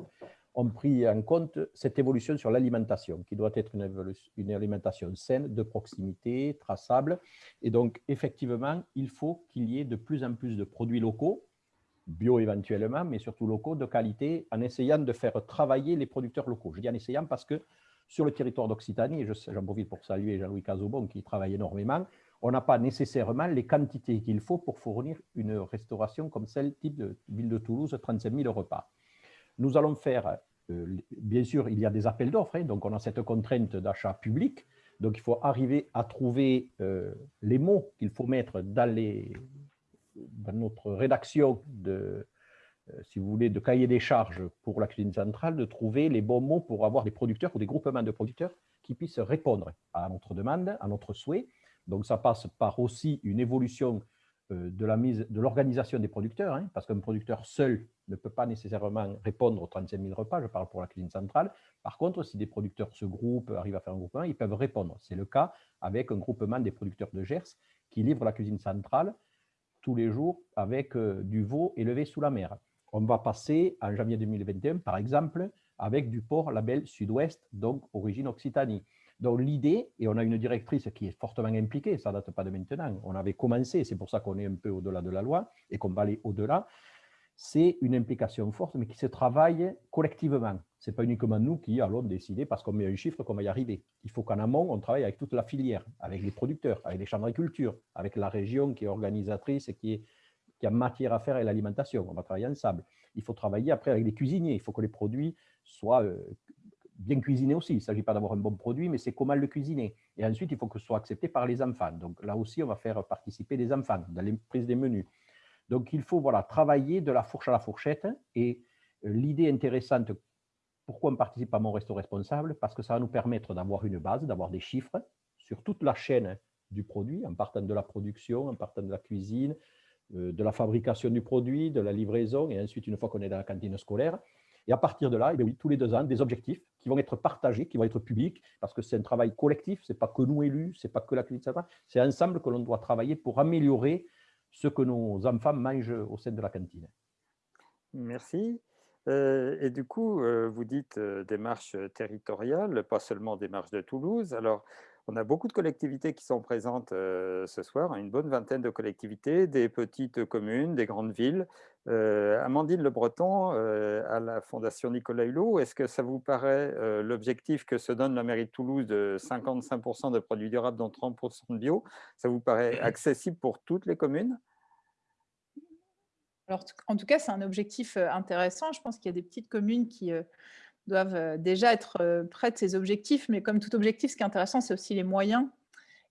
Speaker 2: ont pris en compte cette évolution sur l'alimentation, qui doit être une, une, alimentation saine, de proximité, traçable. Et donc, effectivement, il faut qu'il y ait de plus en plus de produits locaux, bio éventuellement, mais surtout locaux, de qualité, en essayant de faire travailler les producteurs locaux. Je dis en essayant parce que sur le territoire d'Occitanie, j'en profite pour saluer Jean-Louis Cazobon qui travaille énormément, on n'a pas nécessairement les quantités qu'il faut pour fournir une restauration comme celle type de ville de Toulouse, 35 000 repas. Nous allons faire, euh, bien sûr, il y a des appels d'offres, hein, donc on a cette contrainte d'achat public, donc il faut arriver à trouver euh, les mots qu'il faut mettre dans, les, dans notre rédaction de, si vous voulez, de cahier des charges pour la cuisine centrale, de trouver les bons mots pour avoir des producteurs ou des groupements de producteurs qui puissent répondre à notre demande, à notre souhait. Donc, ça passe par aussi une évolution euh, de la de l'organisation des producteurs, hein, parce qu'un producteur seul ne peut pas nécessairement répondre aux 35 000 repas, je parle pour la cuisine centrale. Par contre, si des producteurs se groupent, arrivent à faire un groupement, ils peuvent répondre. C'est le cas avec un groupement des producteurs de Gers qui livre la cuisine centrale tous les jours avec euh, du veau élevé sous la mer on va passer en janvier 2021, par exemple, avec du port label Sud-Ouest, donc origine Occitanie. Donc l'idée, et on a une directrice qui est fortement impliquée, ça ne date pas de maintenant, on avait commencé, c'est pour ça qu'on est un peu au-delà de la loi et qu'on va aller au-delà, c'est une implication forte, mais qui se travaille collectivement. Ce n'est pas uniquement nous qui allons décider parce qu'on met un chiffre qu'on va y arriver. Il faut qu'en amont, on travaille avec toute la filière, avec les producteurs, avec les chambres d'agriculture, avec la région qui est organisatrice et qui est qui a matière à faire avec l'alimentation. On va travailler ensemble. Il faut travailler après avec les cuisiniers. Il faut que les produits soient euh, bien cuisinés aussi. Il ne s'agit pas d'avoir un bon produit, mais c'est comment le cuisiner. Et ensuite, il faut que ce soit accepté par les enfants. Donc là aussi, on va faire participer les enfants dans les prises des menus. Donc il faut voilà, travailler de la fourche à la fourchette. Et euh, l'idée intéressante, pourquoi on participe à Mon Resto Responsable? Parce que ça va nous permettre d'avoir une base, d'avoir des chiffres sur toute la chaîne du produit, en partant de la production, en partant de la cuisine, de la fabrication du produit, de la livraison, et ensuite, une fois qu'on est dans la cantine scolaire. Et à partir de là, eh tous les deux ans, des objectifs qui vont être partagés, qui vont être publics, parce que c'est un travail collectif, ce n'est pas que nous élus, ce n'est pas que la clinique c'est ensemble que l'on doit travailler pour améliorer ce que nos enfants mangent au sein de la cantine.
Speaker 1: Merci. Euh, et du coup, euh, vous dites démarche territoriale, pas seulement démarche de Toulouse. Alors, on a beaucoup de collectivités qui sont présentes euh, ce soir, une bonne vingtaine de collectivités, des petites communes, des grandes villes. Euh, Amandine Le Breton, euh, à la Fondation Nicolas Hulot, est-ce que ça vous paraît l'objectif que se donne la mairie de Toulouse de 55% de produits durables, dont 30% de bio, ça vous paraît accessible pour toutes les communes?
Speaker 4: Alors, en tout cas, c'est un objectif intéressant. Je pense qu'il y a des petites communes qui doivent déjà être près de ces objectifs. Mais comme tout objectif, ce qui est intéressant, c'est aussi les moyens.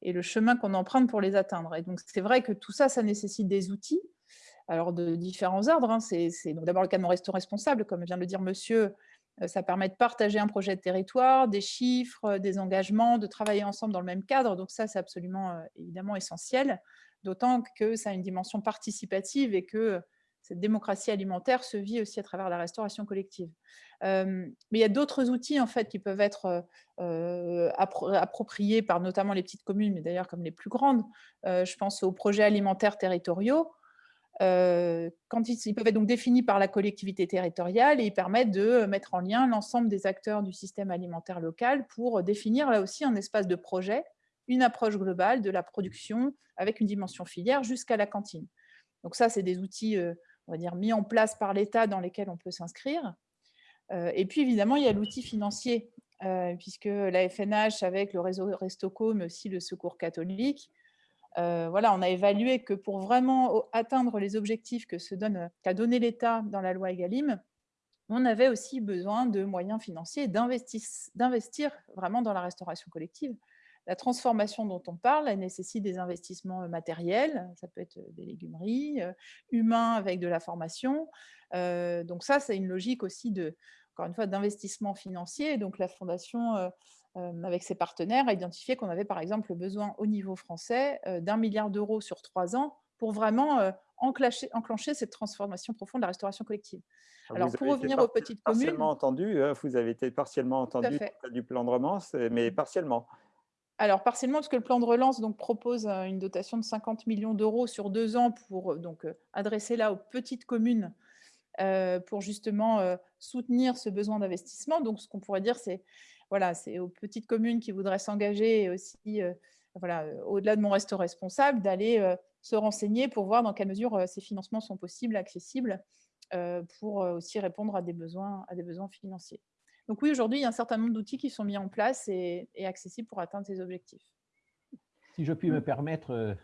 Speaker 4: et le chemin qu'on emprunte pour les atteindre. Et donc, c'est vrai que tout ça, ça nécessite des outils, alors de différents ordres. Hein. C'est d'abord le cas de mon resto responsable, comme vient de le dire monsieur, euh, ça permet de partager un projet de territoire, des chiffres, des engagements, de travailler ensemble dans le même cadre. Donc ça, c'est absolument euh, évidemment essentiel, d'autant que ça a une dimension participative et que cette démocratie alimentaire se vit aussi à travers la restauration collective. mais il y a d'autres outils en fait qui peuvent être appropriés par notamment les petites communes, mais d'ailleurs comme les plus grandes. je pense aux projets alimentaires territoriaux. quand ils, peuvent être donc définis par la collectivité territoriale et ils permettent de mettre en lien l'ensemble des acteurs du système alimentaire local pour définir là aussi un espace de projet, une approche globale de la production avec une dimension filière jusqu'à la cantine. Donc ça, c'est des outils on va dire, mis en place par l'État dans lesquels on peut s'inscrire. Euh, et puis, évidemment, il y a l'outil financier, euh, puisque la FNH, avec le réseau Restoco, mais aussi le Secours catholique, euh, voilà, on a évalué que pour vraiment atteindre les objectifs se donne, qu'a donné l'État dans la loi EGalim, on avait aussi besoin de moyens financiers, d'investir vraiment dans la restauration collective. La transformation dont on parle, elle nécessite des investissements euh, matériels, ça peut être euh, des légumeries, euh, humains avec de la formation. donc ça, c'est une logique aussi de, encore une fois, d'investissement financier. Donc la Fondation, avec ses partenaires, a identifié qu'on avait par exemple besoin au niveau français d'un milliard d'euros sur trois ans pour vraiment enclencher, enclencher, cette transformation profonde de la restauration collective.
Speaker 1: Ah, Alors, pour revenir aux petites communes... Partiellement entendu, hein, vous avez été partiellement entendu du plan de romance, mais mmh. partiellement.
Speaker 4: Alors, partiellement, parce que le plan de relance donc, propose une dotation de 50 millions d'euros sur deux ans pour donc, adresser là aux petites communes pour justement soutenir ce besoin d'investissement. Donc, ce qu'on pourrait dire, c'est voilà, aux petites communes qui voudraient s'engager et aussi, voilà, au-delà de mon resto responsable, d'aller se renseigner pour voir dans quelle mesure ces financements sont possibles, accessibles, pour aussi répondre à des besoins financiers. Donc oui, aujourd'hui, il y a un certain nombre d'outils qui sont mis en place et, accessibles pour atteindre ces objectifs.
Speaker 2: Si je puis me permettre, euh,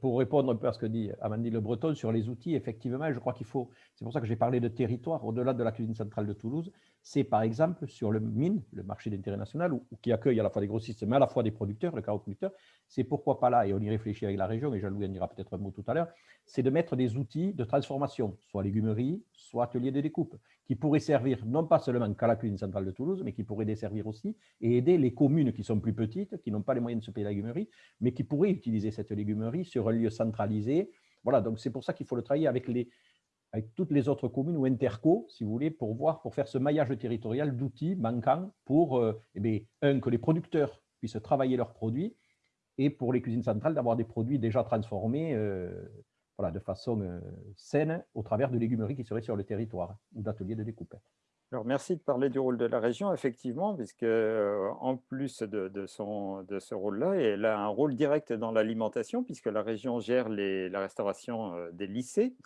Speaker 2: pour répondre un peu à ce que dit Amandine Le Breton sur les outils, effectivement, je crois qu'il faut, c'est pour ça que j'ai parlé de territoire au-delà de la cuisine centrale de Toulouse, c'est par exemple sur le mine, le marché d'intérêt national, qui accueille à la fois des grossistes, mais à la fois des producteurs, le carreau producteur, c'est pourquoi pas là, et on y réfléchit avec la région, et Jean-Louis en dira peut-être un mot tout à l'heure, c'est de mettre des outils de transformation, soit légumerie, soit atelier de découpe, qui pourraient servir non pas seulement qu'à la cuisine centrale de Toulouse, mais qui pourraient desservir aussi et aider les communes qui sont plus petites, qui n'ont pas les moyens de se payer la légumerie, mais qui pourraient utiliser cette légumerie sur un lieu centralisé. Voilà, donc c'est pour ça qu'il faut le travailler avec les, avec toutes les autres communes ou interco, si vous voulez, pour voir, pour faire ce maillage territorial d'outils manquants pour, euh, eh un, que les producteurs puissent travailler leurs produits et pour les cuisines centrales d'avoir des produits déjà transformés euh, voilà, de façon euh, saine au travers de légumeries qui seraient sur le territoire ou d'ateliers de découpe.
Speaker 1: Alors, merci de parler du rôle de la région, effectivement, puisque en plus de, son, de ce rôle-là, elle a un rôle direct dans l'alimentation, puisque la région gère la restauration des lycées.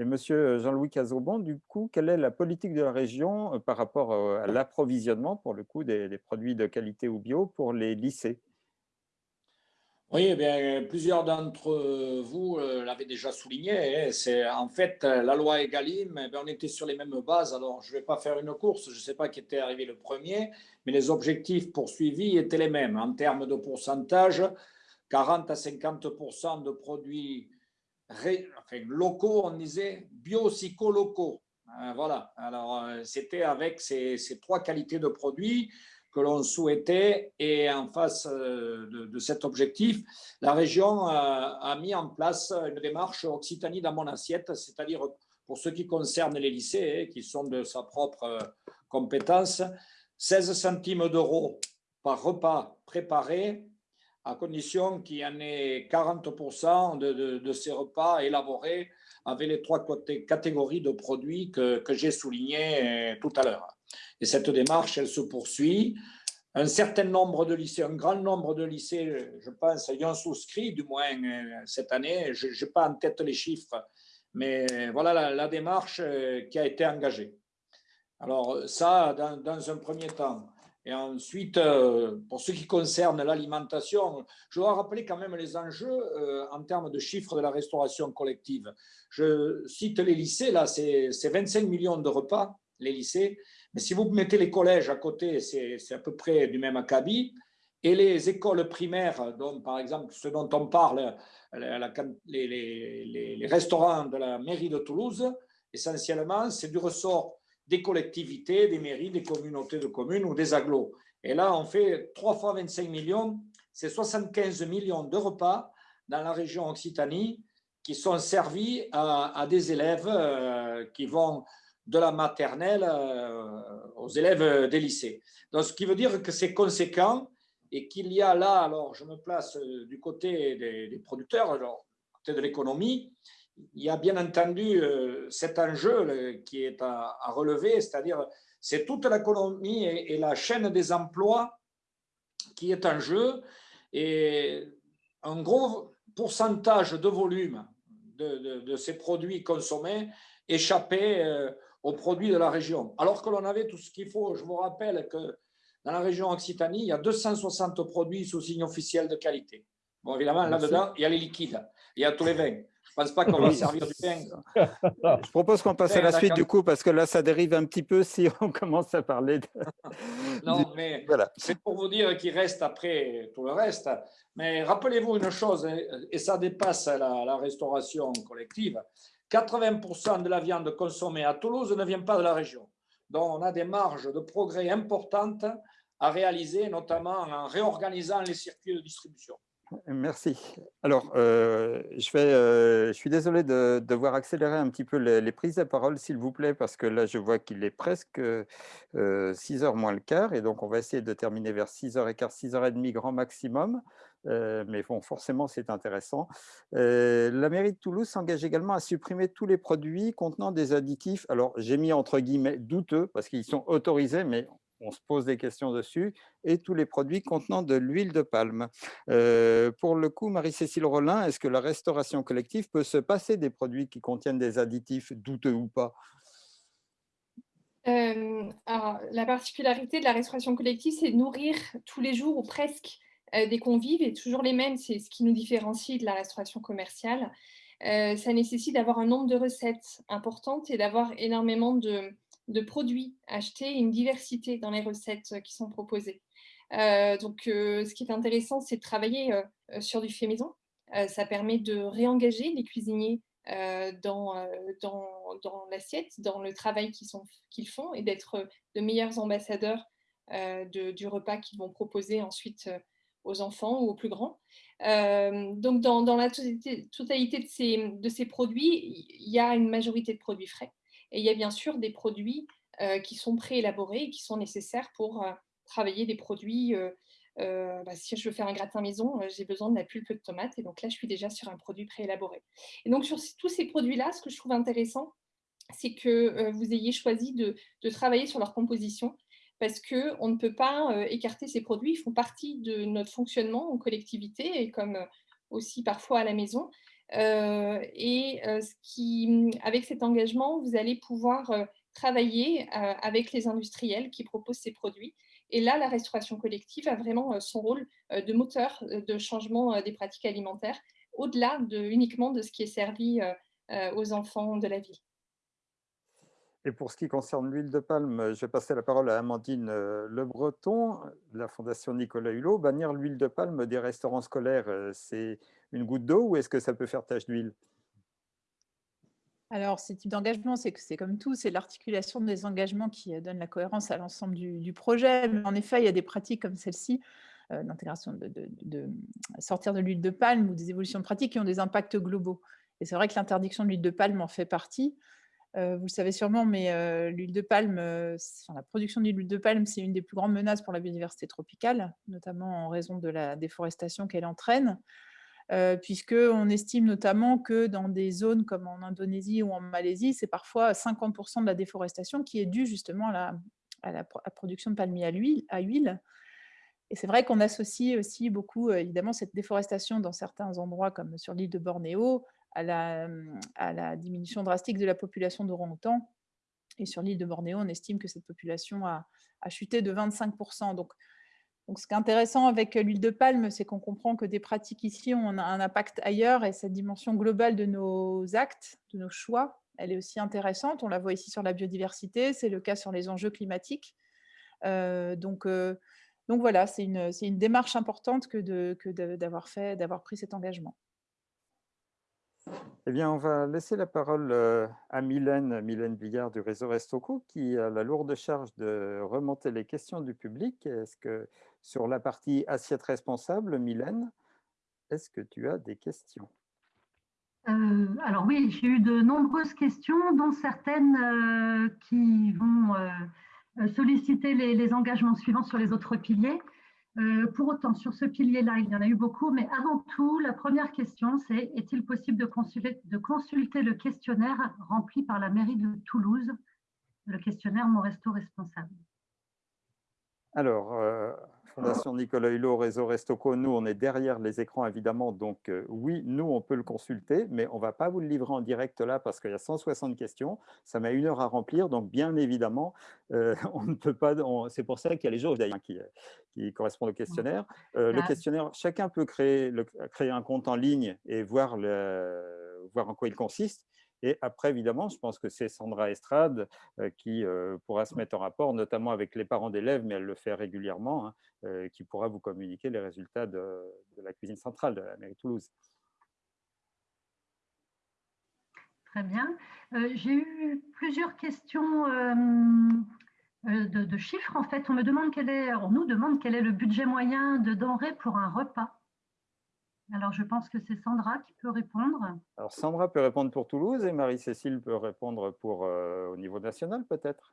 Speaker 1: Et Monsieur Jean-Louis Cazobon, du coup, quelle est la politique de la région euh, par rapport euh, à l'approvisionnement, pour le coup, des, produits de qualité ou bio pour les lycées?
Speaker 8: Oui, eh bien, plusieurs d'entre vous euh, l'avaient déjà souligné. Hein. C'est en fait la loi Egalim. Eh on était sur les mêmes bases. Alors, je ne vais pas faire une course. Je ne sais pas qui était arrivé le premier, mais les objectifs poursuivis étaient les mêmes en termes de pourcentage. 40 à 50% de produits enfin, locaux, on disait bio-psycho-locaux. Euh, voilà, alors euh, c'était avec ces, trois qualités de produits que l'on souhaitait et en face euh, de, cet objectif, la région a, mis en place une démarche Occitanie dans mon assiette, c'est-à-dire pour ce qui concerne les lycées, hein, qui sont de sa propre compétence, 16 centimes d'euros par repas préparé à condition qu'il y en ait 40% de, ces repas élaborés avec les trois catégories de produits que, j'ai soulignées euh, tout à l'heure. Et cette démarche, elle se poursuit. Un certain nombre de lycées, un grand nombre de lycées, je pense, y ont souscrit, du moins euh, cette année. Je n'ai pas en tête les chiffres, mais voilà la, démarche euh, qui a été engagée. Alors ça, dans un premier temps. Et ensuite, euh, pour ce qui concerne l'alimentation, je dois rappeler quand même les enjeux euh, en termes de chiffres de la restauration collective. Je cite les lycées, là, c'est 25 millions de repas, les lycées. Mais si vous mettez les collèges à côté, c'est à peu près du même acabit. et les écoles primaires, dont, par exemple ce dont on parle, les, restaurants de la mairie de Toulouse, essentiellement, c'est du ressort des collectivités, des mairies, des communautés de communes ou des agglos. Et là, on fait 3 fois 25 millions, c'est 75 millions de repas dans la région Occitanie qui sont servis à, des élèves euh, qui vont de la maternelle euh, aux élèves des lycées. Donc, ce qui veut dire que c'est conséquent et qu'il y a là, alors je me place euh, du côté des, producteurs, du côté de l'économie, il y a bien entendu cet enjeu qui est à, relever, c'est-à-dire c'est toute l'économie et, et, la chaîne des emplois qui est en jeu et un gros pourcentage de volume de, ces produits consommés échappaient euh, aux produits de la région. Alors que l'on avait tout ce qu'il faut. Je vous rappelle que dans la région Occitanie, il y a 260 produits sous signe officiel de qualité. Bon, évidemment, là-dedans, il y a les liquides, il y a tous les vins. Je ne pense pas qu'on va servir du vin.
Speaker 1: Je propose qu'on passe à la suite du coup, parce que là, ça dérive un petit peu si on commence à parler de...
Speaker 8: non, mais voilà. c'est pour vous dire qu'il reste après tout le reste. Mais rappelez-vous une chose, et ça dépasse la, restauration collective, 80% de la viande consommée à Toulouse ne vient pas de la région. Donc, on a des marges de progrès importantes à réaliser, notamment en réorganisant les circuits de distribution.
Speaker 1: Merci. Alors, euh, euh, je suis désolé de devoir accélérer un petit peu les, prises de parole, s'il vous plaît, parce que là, je vois qu'il est presque 6 euh, heures moins le quart, et donc on va essayer de terminer vers 6h15, 6h30 grand maximum. mais bon, forcément, c'est intéressant. la mairie de Toulouse s'engage également à supprimer tous les produits contenant des additifs. Alors, j'ai mis entre guillemets douteux, parce qu'ils sont autorisés, mais on se pose des questions dessus, et tous les produits contenant de l'huile de palme. Euh, pour le coup, Marie-Cécile Rollin, est-ce que la restauration collective peut se passer des produits qui contiennent des additifs douteux ou pas?
Speaker 5: Euh, La particularité de la restauration collective, c'est nourrir tous les jours ou presque euh, des convives, et toujours les mêmes, c'est ce qui nous différencie de la restauration commerciale. ça nécessite d'avoir un nombre de recettes importantes et d'avoir énormément de, de produits achetés une diversité dans les recettes euh, qui sont proposées. Euh, donc, euh, ce qui est intéressant, c'est de travailler sur du fait maison. ça permet de réengager les cuisiniers dans, dans, l'assiette, dans le travail qu'ils font et d'être de meilleurs ambassadeurs du repas qu'ils vont proposer ensuite aux enfants ou aux plus grands. donc, dans, la totalité, de ces produits, il y a une majorité de produits frais. Et il y a bien sûr des produits euh, qui sont préélaborés et qui sont nécessaires pour euh, travailler des produits. Euh, bah, si je veux faire un gratin maison, j'ai besoin de la pulpe de tomate. Et donc là, je suis déjà sur un produit préélaboré. Et donc, sur tous ces produits-là, ce que je trouve intéressant, c'est que vous ayez choisi de, travailler sur leur composition parce qu'on ne peut pas écarter ces produits. Ils font partie de notre fonctionnement en collectivité et comme aussi parfois à la maison. Euh, et euh, qui, avec cet engagement, vous allez pouvoir euh, travailler avec les industriels qui proposent ces produits. Et là, la restauration collective a vraiment son rôle de moteur de changement des pratiques alimentaires, au-delà de, uniquement de ce qui est servi aux enfants de la ville.
Speaker 1: Et pour ce qui concerne l'huile de palme, je vais passer la parole à Amandine Le Breton, la Fondation Nicolas Hulot. Bannir l'huile de palme des restaurants scolaires, c'est une goutte d'eau ou est-ce que ça peut faire tache d'huile?
Speaker 4: Alors, ces types d'engagement, c'est que c'est comme tout, c'est l'articulation des engagements qui euh, donne la cohérence à l'ensemble du, projet. En effet, il y a des pratiques comme celle-ci, euh, de, de, sortir de l'huile de palme ou des évolutions de pratiques qui ont des impacts globaux. Et c'est vrai que l'interdiction de l'huile de palme en fait partie. Vous le savez sûrement, mais l'huile de palme, la production d'huile de palme, c'est une des plus grandes menaces pour la biodiversité tropicale, notamment en raison de la déforestation qu'elle entraîne. Puisqu'on estime notamment que dans des zones comme en Indonésie ou en Malaisie, c'est parfois 50% de la déforestation qui est due justement à la, production de palmiers à huile. Et c'est vrai qu'on associe aussi beaucoup, évidemment, cette déforestation dans certains endroits, comme sur l'île de Bornéo, à la, diminution drastique de la population d'orang-outans. Et sur l'île de Bornéo, on estime que cette population a, chuté de 25%. Donc, ce qui est intéressant avec l'huile de palme, c'est qu'on comprend que des pratiques ici ont un impact ailleurs et cette dimension globale de nos actes, de nos choix, elle est aussi intéressante. On la voit ici sur la biodiversité, c'est le cas sur les enjeux climatiques. Euh, donc, euh, donc voilà, c'est une, démarche importante que d'avoir fait, d'avoir pris cet engagement.
Speaker 1: Eh bien, on va laisser la parole euh, à Mylène, Mylène Billard du réseau Restoco, qui a la lourde charge de remonter les questions du public. Est-ce que sur la partie assiette responsable, Mylène, est-ce que tu as des questions?
Speaker 10: Euh, alors oui, j'ai eu de nombreuses questions, dont certaines euh, qui vont solliciter les, engagements suivants sur les autres piliers. Euh, pour autant, sur ce pilier-là, il y en a eu beaucoup, mais avant tout, la première question, c'est est-il possible de consulter, de consulter, le questionnaire rempli par la mairie de Toulouse, le questionnaire Mon Resto Responsable.
Speaker 1: Alors, euh, Fondation Nicolas Hulot, Réseau Restoco, nous, on est derrière les écrans, évidemment. Donc, euh, oui, nous, on peut le consulter, mais on ne va pas vous le livrer en direct là parce qu'il y a 160 questions. Ça met une heure à remplir. Donc, bien évidemment, euh, on ne peut pas… C'est pour ça qu'il y a les jauges d'ailleurs qui, qui, correspondent au questionnaire. Euh, le questionnaire, chacun peut créer, le, créer un compte en ligne et voir, le, voir en quoi il consiste. Et après, évidemment, je pense que c'est Sandra Estrade euh, qui euh, pourra se mettre en rapport, notamment avec les parents d'élèves, mais elle le fait régulièrement, hein, euh, qui pourra vous communiquer les résultats de, la cuisine centrale de la mairie Toulouse.
Speaker 10: Très bien. J'ai eu plusieurs questions de, chiffres. En fait, on me demande quel est, on nous demande quel est le budget moyen de denrées pour un repas. Alors, je pense que c'est Sandra qui peut répondre.
Speaker 1: Alors, Sandra peut répondre pour Toulouse et Marie-Cécile peut répondre pour, euh, au niveau national, peut-être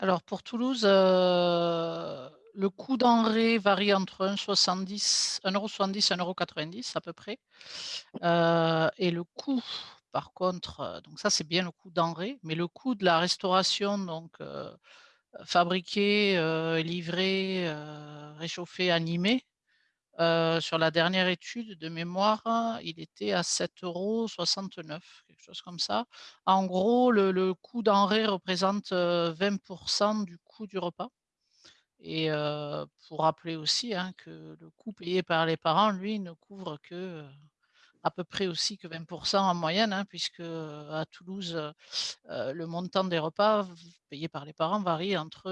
Speaker 6: Alors, pour Toulouse, euh, le coût denrée varie entre 1,70 1,70 et 1,90 à peu près. Euh, et le coût, par contre, donc ça, c'est bien le coût denrée, mais le coût de la restauration, donc fabriqué, livré, réchauffé, animé. sur la dernière étude de mémoire, il était à 7,69 euros, quelque chose comme ça. En gros, le, coût denrée représente 20% du coût du repas. Et pour rappeler aussi hein, que le coût payé par les parents, lui, ne couvre que à peu près aussi que 20% en moyenne, hein, puisque à Toulouse, le montant des repas payés par les parents varie entre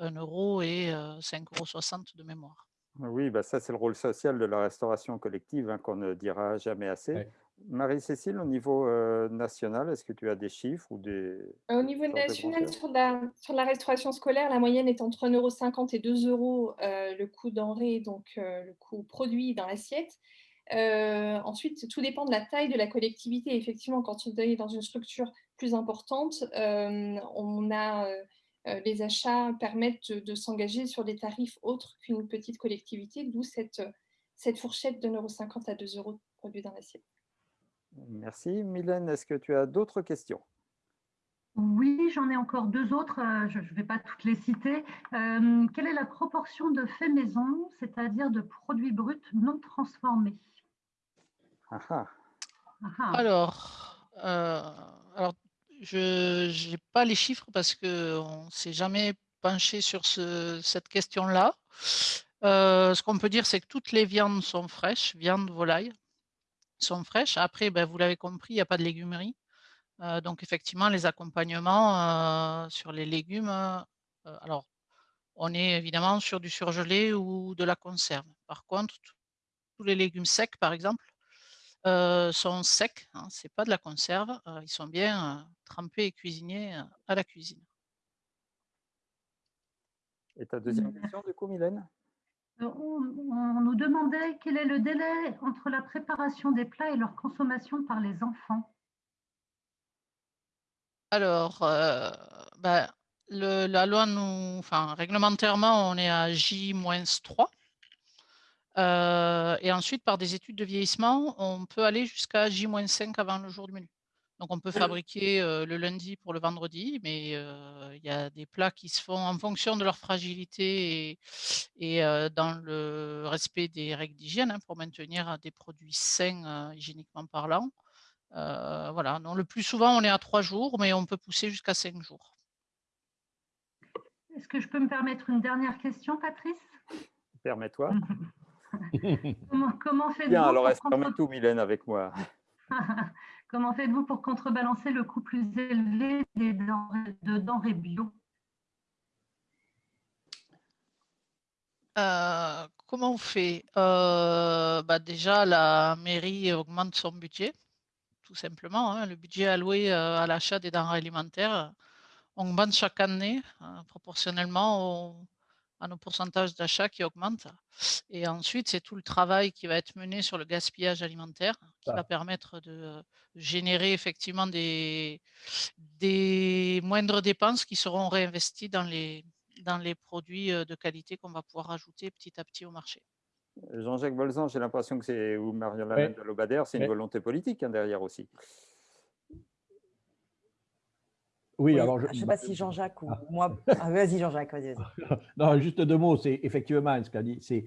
Speaker 6: 1 euro et 5,60 euros de mémoire.
Speaker 1: Oui, bah ça c'est le rôle social de la restauration collective hein, qu'on ne dira jamais assez. Marie-Cécile, au niveau national, est-ce que tu as des chiffres ou des...
Speaker 5: Au niveau national, sur la, sur la, restauration scolaire, la moyenne est entre 1,50 euro et 2 euros le coût denrée, donc le coût produit dans l'assiette. Euh, ensuite, tout dépend de la taille de la collectivité. Effectivement, quand on est dans une structure plus importante, euh, on a, euh, les achats permettent de, s'engager sur des tarifs autres qu'une petite collectivité, d'où cette, fourchette de 1,50€ à 2 euros produits dans.
Speaker 1: Merci. Mylène, est-ce que tu as d'autres questions?
Speaker 10: Oui, j'en ai encore deux autres, je ne vais pas toutes les citer. quelle est la proportion de faits maison, c'est-à-dire de produits bruts non transformés?
Speaker 6: Alors, euh, alors, je n'ai pas les chiffres parce qu'on ne s'est jamais penché sur ce, cette question-là. Euh, ce qu'on peut dire, c'est que toutes les viandes sont fraîches, viande, volaille, sont fraîches. Après, ben, vous l'avez compris, il n'y a pas de légumerie. Euh, donc, effectivement, les accompagnements sur les légumes, alors, on est évidemment sur du surgelé ou de la conserve. Par contre, tous les légumes secs, par exemple, sont secs, hein, c'est pas de la conserve, ils sont bien trempés et cuisinés à la cuisine.
Speaker 1: Et ta deuxième question du coup, Mylène?
Speaker 10: On, nous demandait quel est le délai entre la préparation des plats et leur consommation par les enfants.
Speaker 6: Alors, bah, la loi nous, enfin, réglementairement, on est à J-3. Euh, et ensuite, par des études de vieillissement, on peut aller jusqu'à J-5 avant le jour du menu. Donc, on peut fabriquer euh, le lundi pour le vendredi, mais euh, il y a des plats qui se font en fonction de leur fragilité et, dans le respect des règles d'hygiène hein, pour maintenir des produits sains hygiéniquement parlant. Euh, voilà, non, le plus souvent, on est à trois jours, mais on peut pousser jusqu'à cinq jours.
Speaker 10: Est-ce que je peux me permettre une dernière question, Patrice?
Speaker 1: Permets-toi.
Speaker 10: comment, faites-vous
Speaker 1: Bien, alors elle contre... tout, Mylène, avec moi.
Speaker 10: comment faites-vous pour contrebalancer le coût plus élevé des denrées, de denrées bio?
Speaker 6: Euh, comment on fait? Euh, bah Déjà, la mairie augmente son budget tout simplement. Hein. Le budget alloué euh, à l'achat des denrées alimentaires augmente chaque année proportionnellement à nos pourcentages d'achat qui augmentent. Et ensuite, c'est tout le travail qui va être mené sur le gaspillage alimentaire qui va permettre de générer effectivement des, des moindres dépenses qui seront réinvesties dans les, dans les produits de qualité qu'on va pouvoir ajouter petit à petit au marché.
Speaker 1: Jean-Jacques Bolzan, j'ai l'impression que c'est, ou Marion Lamène de Lobader, c'est une volonté politique hein, derrière aussi.
Speaker 3: Oui, alors je ne sais pas si Jean-Jacques ou ah. moi. Ah, vas-y, Jean-Jacques, vas-y.
Speaker 2: non, juste deux mots. C'est effectivement ce qu'a dit. C'est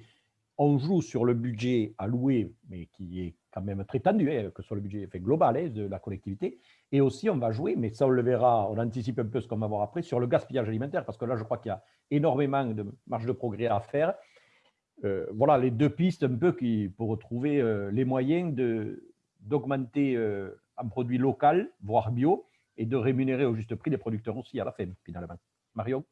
Speaker 2: on joue sur le budget alloué, mais qui est quand même très tendu, hein, que sur le budget fait global hein, de la collectivité. Et aussi, on va jouer, mais ça, on le verra, on anticipe un peu ce qu'on va voir après, sur le gaspillage alimentaire, parce que là, je crois qu'il y a énormément de marge de progrès à faire. Euh, voilà les deux pistes un peu qui, pour retrouver euh, les moyens d'augmenter euh, un produit local, voire bio, et de rémunérer au juste prix les producteurs aussi à la fin, finalement. Mario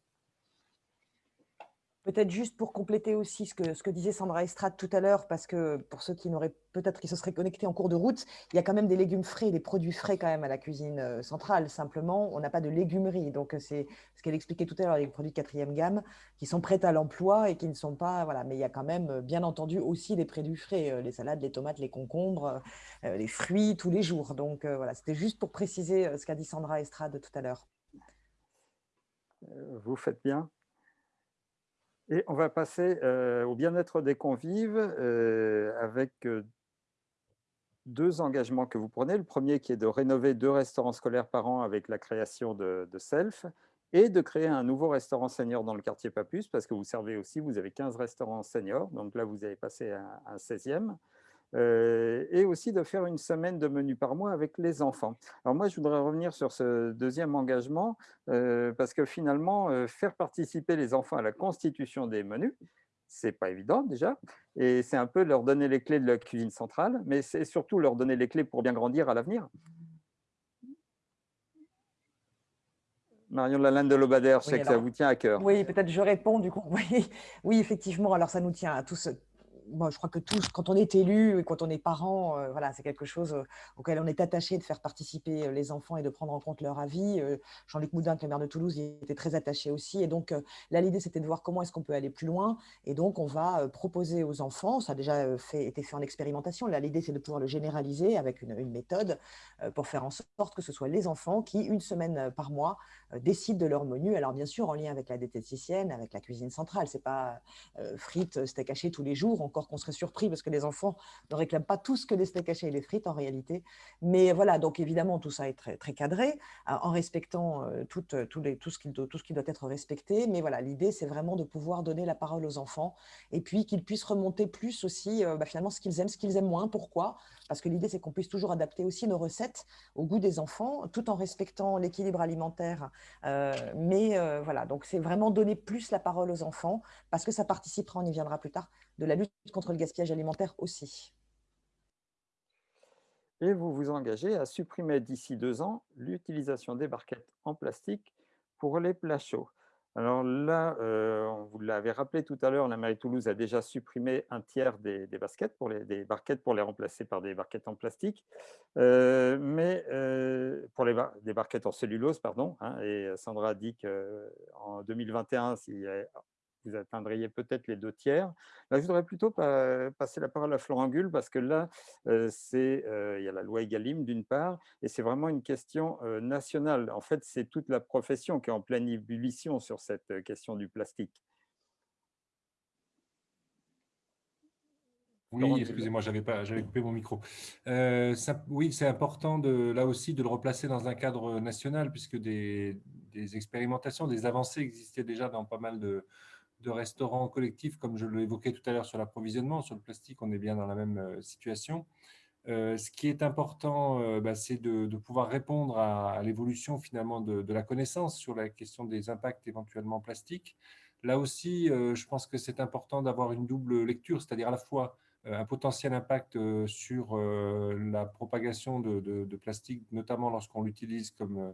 Speaker 3: Peut-être juste pour compléter aussi ce que, ce que disait Sandra Estrade tout à l'heure, parce que pour ceux qui n'auraient peut-être qui se seraient connectés en cours de route, il y a quand même des légumes frais, des produits frais quand même à la cuisine euh, centrale. Simplement, on n'a pas de légumerie. Donc, euh, c'est ce qu'elle expliquait tout à l'heure, les produits de quatrième gamme qui sont prêts à l'emploi et qui ne sont pas. Voilà. Mais il y a quand même, euh, bien entendu, aussi des produits frais, les salades, les tomates, les concombres, les fruits tous les jours. Donc, voilà, c'était juste pour préciser ce qu'a dit Sandra Estrade tout à l'heure.
Speaker 1: Vous faites bien. Et on va passer au bien-être des convives avec deux engagements que vous prenez. Le premier qui est de rénover deux restaurants scolaires par an avec la création de, SELF et de créer un nouveau restaurant senior dans le quartier Papus parce que vous servez aussi, vous avez 15 restaurants seniors, donc là vous avez passé un, un 16e. Euh, et aussi de faire une semaine de menu par mois avec les enfants. Alors moi, je voudrais revenir sur ce deuxième engagement, euh, parce que finalement, euh, faire participer les enfants à la constitution des menus, c'est pas évident déjà, et c'est un peu leur donner les clés de la cuisine centrale, mais c'est surtout leur donner les clés pour bien grandir à l'avenir. Marion Lalande de Lobader, je sais que ça vous tient à cœur.
Speaker 3: Oui, peut-être je réponds du coup. Oui, oui, effectivement, alors ça nous tient à tous je crois que tous, quand on est élu et quand on est parent, euh, voilà, c'est quelque chose euh, auquel on est attaché de faire participer euh, les enfants et de prendre en compte leur avis. Jean-Luc Moudin, le maire de Toulouse, il était très attaché aussi. Et donc, là, l'idée, c'était de voir comment est-ce qu'on peut aller plus loin. Et donc, on va proposer aux enfants, ça a déjà fait, été fait en expérimentation, là, l'idée, c'est de pouvoir le généraliser avec une, une, méthode pour faire en sorte que ce soit les enfants qui, une semaine par mois, décident de leur menu. Alors, bien sûr, en lien avec la diététicienne, avec la cuisine centrale. C'est pas frites, steak haché tous les jours, qu'on serait surpris parce que les enfants ne réclament pas tout ce que les steaks hachés et les frites en réalité. Mais voilà, donc évidemment, tout ça est très, très cadré, euh, en respectant euh, tout, euh, tout, ce qui, tout ce qui doit être respecté. Mais voilà, l'idée, c'est vraiment de pouvoir donner la parole aux enfants et puis qu'ils puissent remonter plus aussi bah, finalement ce qu'ils aiment, ce qu'ils aiment moins, pourquoi? Parce que l'idée, c'est qu'on puisse toujours adapter aussi nos recettes au goût des enfants, tout en respectant l'équilibre alimentaire. mais voilà, donc c'est vraiment donner plus la parole aux enfants parce que ça participera, on y viendra plus tard, de la lutte contre le gaspillage alimentaire aussi.
Speaker 1: Et vous vous engagez à supprimer d'ici deux ans l'utilisation des barquettes en plastique pour les plats chauds. Alors là, euh, vous l'avez rappelé tout à l'heure, la mairie de Toulouse a déjà supprimé un tiers des, baskets pour les, barquettes pour les remplacer par des barquettes en plastique, euh, mais euh, pour les des barquettes en cellulose, pardon. Hein, et Sandra a dit qu'en 2021, s'il vous atteindriez peut-être les deux tiers. Là, je voudrais plutôt passer la parole à Florent Gull, parce que là, c'est il y a la loi Egalim d'une part, et c'est vraiment une question nationale. En fait, c'est toute la profession qui est en pleine ébullition sur cette question du plastique.
Speaker 9: Oui, excusez-moi, j'avais pas, j'avais coupé mon micro. oui, c'est important de, là aussi de le replacer dans un cadre national, puisque des, des expérimentations, des avancées existaient déjà dans pas mal de, de restaurants collectifs, comme je l'évoquais tout à l'heure sur l'approvisionnement, sur le plastique, on est bien dans la même euh, situation. Euh, ce qui est important, euh, bah, c'est de, pouvoir répondre à, l'évolution finalement de, la connaissance sur la question des impacts éventuellement plastiques. Là aussi, je pense que c'est important d'avoir une double lecture, c'est-à-dire à la fois un potentiel impact sur la propagation de, plastique, notamment lorsqu'on l'utilise comme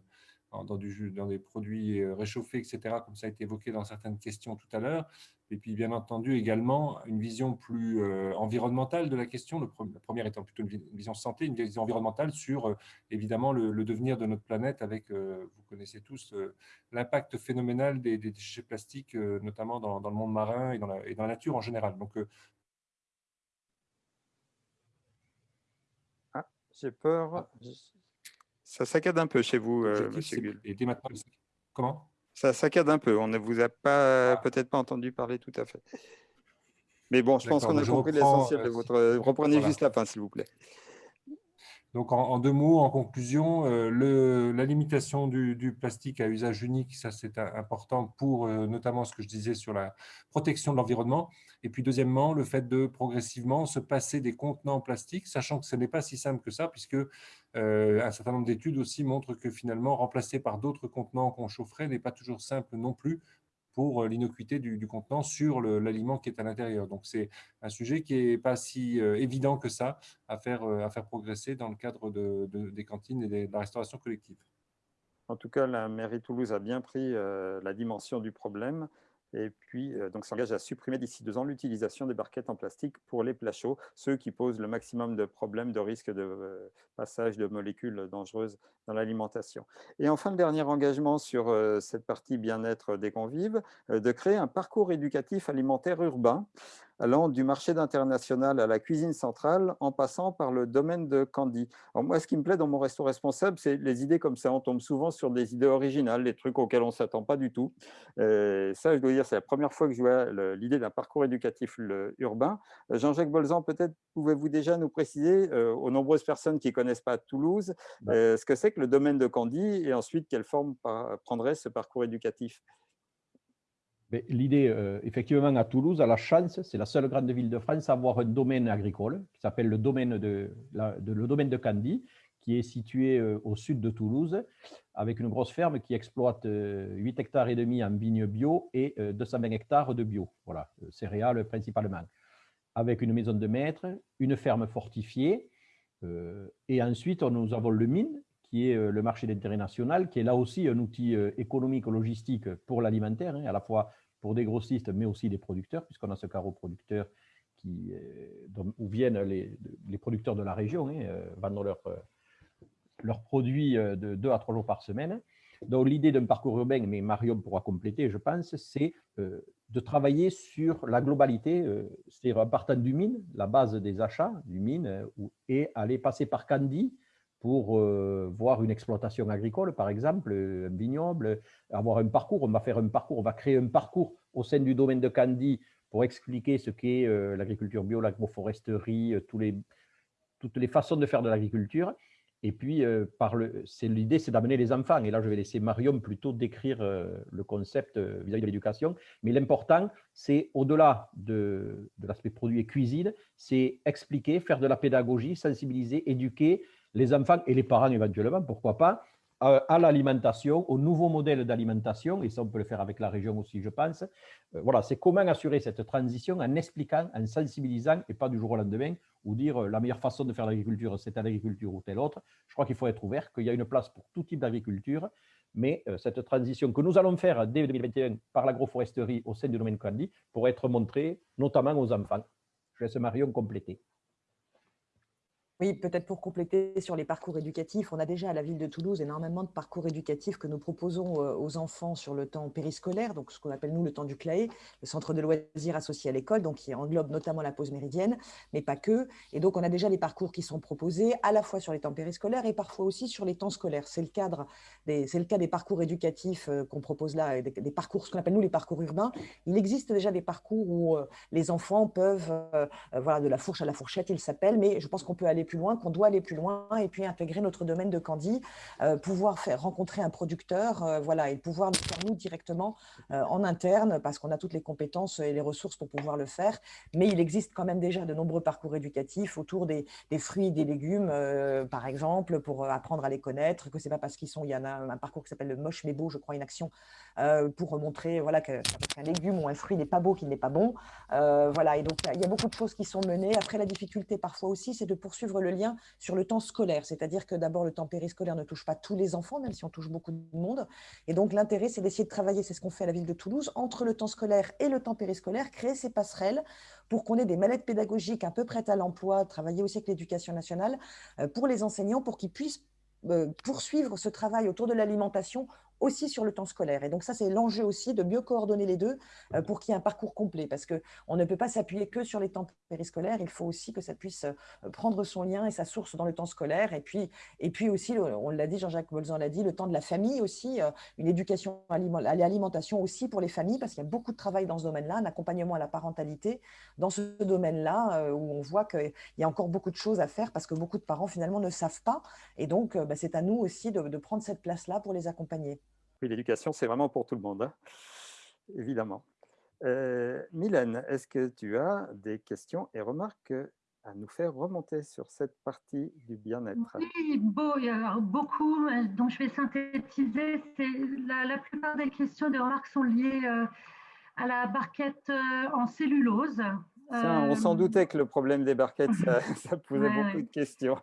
Speaker 9: dans, du, dans, des produits réchauffés, etc., comme ça a été évoqué dans certaines questions tout à l'heure. Et puis, bien entendu, également, une vision plus environnementale de la question, le la première étant plutôt une vision santé, une vision environnementale sur, évidemment, le, devenir de notre planète avec, vous connaissez tous, l'impact phénoménal des, déchets plastiques, notamment dans, dans, le monde marin et dans, la, et dans la nature en général. Donc,
Speaker 1: J'ai peur. Ah. Ça saccade un peu chez vous, euh, Monsieur Gull.
Speaker 9: Et dès maintenant, comment?
Speaker 1: Ça saccade un peu. On ne vous a pas ah. peut-être pas entendu parler tout à fait. Mais bon, je pense qu'on a compris l'essentiel de euh, votre. Reprenez juste la fin, s'il vous plaît.
Speaker 9: Donc, en, deux mots, en conclusion, euh, la limitation du, plastique à usage unique, ça c'est important pour euh, notamment ce que je disais sur la protection de l'environnement. Et puis, deuxièmement, le fait de progressivement se passer des contenants en plastique, sachant que ce n'est pas si simple que ça, puisque euh, un certain nombre d'études aussi montrent que finalement, remplacer par d'autres contenants qu'on chaufferait n'est pas toujours simple non plus pour euh, l'innocuité du, contenant sur l'aliment qui est à l'intérieur. Donc, c'est un sujet qui n'est pas si euh, évident que ça à faire, euh, à faire progresser dans le cadre de, des cantines et de la restauration collective.
Speaker 1: En tout cas, la mairie Toulouse a bien pris la dimension du problème et puis euh, donc s'engage à supprimer d'ici deux ans l'utilisation des barquettes en plastique pour les plats chauds, ceux qui posent le maximum de problèmes de risque de euh, passage de molécules dangereuses dans l'alimentation. Et enfin, le dernier engagement sur euh, cette partie bien-être des convives, de créer un parcours éducatif alimentaire urbain allant du marché d'international à la cuisine centrale en passant par le domaine de Candy. Alors moi, ce qui me plaît dans mon resto responsable, c'est les idées comme ça. On tombe souvent sur des idées originales, des trucs auxquels on ne s'attend pas du tout. ça, je dois dire, c'est la première fois que je vois l'idée d'un parcours éducatif urbain. Euh, Jean-Jacques Bolzan, peut-être pouvez-vous déjà nous préciser, euh, aux nombreuses personnes qui ne connaissent pas Toulouse, bah. euh, ce que c'est que le domaine de Candy et ensuite quelle forme prendrait ce parcours éducatif?
Speaker 2: L'idée, effectivement, à Toulouse, a la chance, c'est la seule grande ville de France à avoir un domaine agricole qui s'appelle le domaine de, le domaine de Candy, qui est situé au sud de Toulouse, avec une grosse ferme qui exploite 8 hectares et demi en vignes bio et 220 hectares de bio, voilà, céréales principalement, avec une maison de maître, une ferme fortifiée, et ensuite nous avons le mine, qui est le marché d'intérêt national, qui est là aussi un outil économique, logistique pour l'alimentaire, hein, à la fois pour des grossistes, mais aussi des producteurs, puisqu'on a ce carreau producteur qui, où viennent les, producteurs de la région, hein, leurs produits euh, de deux à trois jours par semaine. Donc, l'idée d'un parcours urbain, mais Marion pourra compléter, je pense, c'est euh, de travailler sur la globalité, euh, c'est-à-dire en partant du mine, la base des achats du mine, et aller passer par Candy pour voir une exploitation agricole, par exemple, un vignoble, avoir un parcours. On va faire un parcours, on va créer un parcours au sein du domaine de Candy pour expliquer ce qu'est l'agriculture bio, l'agroforesterie, les, toutes les façons de faire de l'agriculture. Et puis, euh, l'idée, c'est d'amener les enfants. Et là, je vais laisser Marion plutôt décrire euh, le concept euh, vis-à-vis de l'éducation. Mais l'important, c'est au-delà de, de l'aspect produit et cuisine, c'est expliquer, faire de la pédagogie, sensibiliser, éduquer les enfants et les parents éventuellement, pourquoi pas, à l'alimentation, au nouveau modèle d'alimentation, et ça on peut le faire avec la région aussi, je pense. Euh, voilà, c'est comment assurer cette transition en expliquant, en sensibilisant, et pas du jour au lendemain, ou dire euh, la meilleure façon de faire l'agriculture, c'est l'agriculture ou telle autre. Je crois qu'il faut être ouvert, qu'il y a une place pour tout type d'agriculture, mais euh, cette transition que nous allons faire dès 2021 par l'agroforesterie au sein du domaine Candy pour être montrée notamment aux enfants. Je laisse Marion compléter.
Speaker 3: Oui, peut-être pour compléter sur les parcours éducatifs, on a déjà à la ville de Toulouse énormément de parcours éducatifs que nous proposons euh, aux enfants sur le temps périscolaire, donc ce qu'on appelle nous le temps du CLAE, le centre de loisirs associé à l'école, donc qui englobe notamment la pause méridienne, mais pas que. Et donc on a déjà les parcours qui sont proposés à la fois sur les temps périscolaires et parfois aussi sur les temps scolaires. C'est le cadre, c'est le cas des parcours éducatifs euh, qu'on propose là, des, des parcours, ce qu'on appelle nous les parcours urbains. Il existe déjà des parcours où euh, les enfants peuvent, voilà, de la fourche à la fourchette, ils s'appellent, mais je pense qu'on peut aller plus loin, qu'on doit aller plus loin et puis intégrer notre domaine de Candy, euh, pouvoir faire rencontrer un producteur, euh, voilà, et pouvoir le faire nous directement euh, en interne parce qu'on a toutes les compétences et les ressources pour pouvoir le faire. Mais il existe quand même déjà de nombreux parcours éducatifs autour des, fruits et des légumes, par exemple, pour apprendre à les connaître, que c'est pas parce qu'ils sont, il y en a un parcours qui s'appelle le moche mais beau, je crois, une action pour montrer voilà, qu'un légume ou un fruit n'est pas beau, qu'il n'est pas bon. voilà, et donc il y a beaucoup de choses qui sont menées. Après, la difficulté parfois aussi, c'est de poursuivre le lien sur le temps scolaire. C'est-à-dire que d'abord, le temps périscolaire ne touche pas tous les enfants, même si on touche beaucoup de monde. Et donc, l'intérêt, c'est d'essayer de travailler, c'est ce qu'on fait à la ville de Toulouse, entre le temps scolaire et le temps périscolaire, créer ces passerelles pour qu'on ait des mallettes pédagogiques un peu prêtes à l'emploi, travailler aussi avec l'éducation nationale euh, pour les enseignants, pour qu'ils puissent euh, poursuivre ce travail autour de l'alimentation aussi sur le temps scolaire. Et donc ça, c'est l'enjeu aussi de mieux coordonner les deux euh, pour qu'il y ait un parcours complet, parce qu'on ne peut pas s'appuyer que sur les temps périscolaires, il faut aussi que ça puisse euh, prendre son lien et sa source dans le temps scolaire. Et puis, et puis aussi, on l'a dit, Jean-Jacques Bolzan l'a dit, le temps de la famille aussi, euh, une éducation à l'alimentation aussi pour les familles, parce qu'il y a beaucoup de travail dans ce domaine-là, un accompagnement à la parentalité dans ce domaine-là, où on voit qu'il y a encore beaucoup de choses à faire, parce que beaucoup de parents finalement ne savent pas. Et donc, bah, c'est à nous aussi de prendre cette place-là pour les accompagner.
Speaker 1: Oui, l'éducation, c'est vraiment pour tout le monde, hein, évidemment. Euh, Mylène, est-ce que tu as des questions et remarques à nous faire remonter sur cette partie du bien-être?
Speaker 10: Oui, beau, il y a beaucoup, euh, dont je vais synthétiser. La, la, plupart des questions, des remarques sont liées euh, à la barquette en cellulose.
Speaker 1: on s'en doutait que le problème des barquettes, ça, posait beaucoup de questions.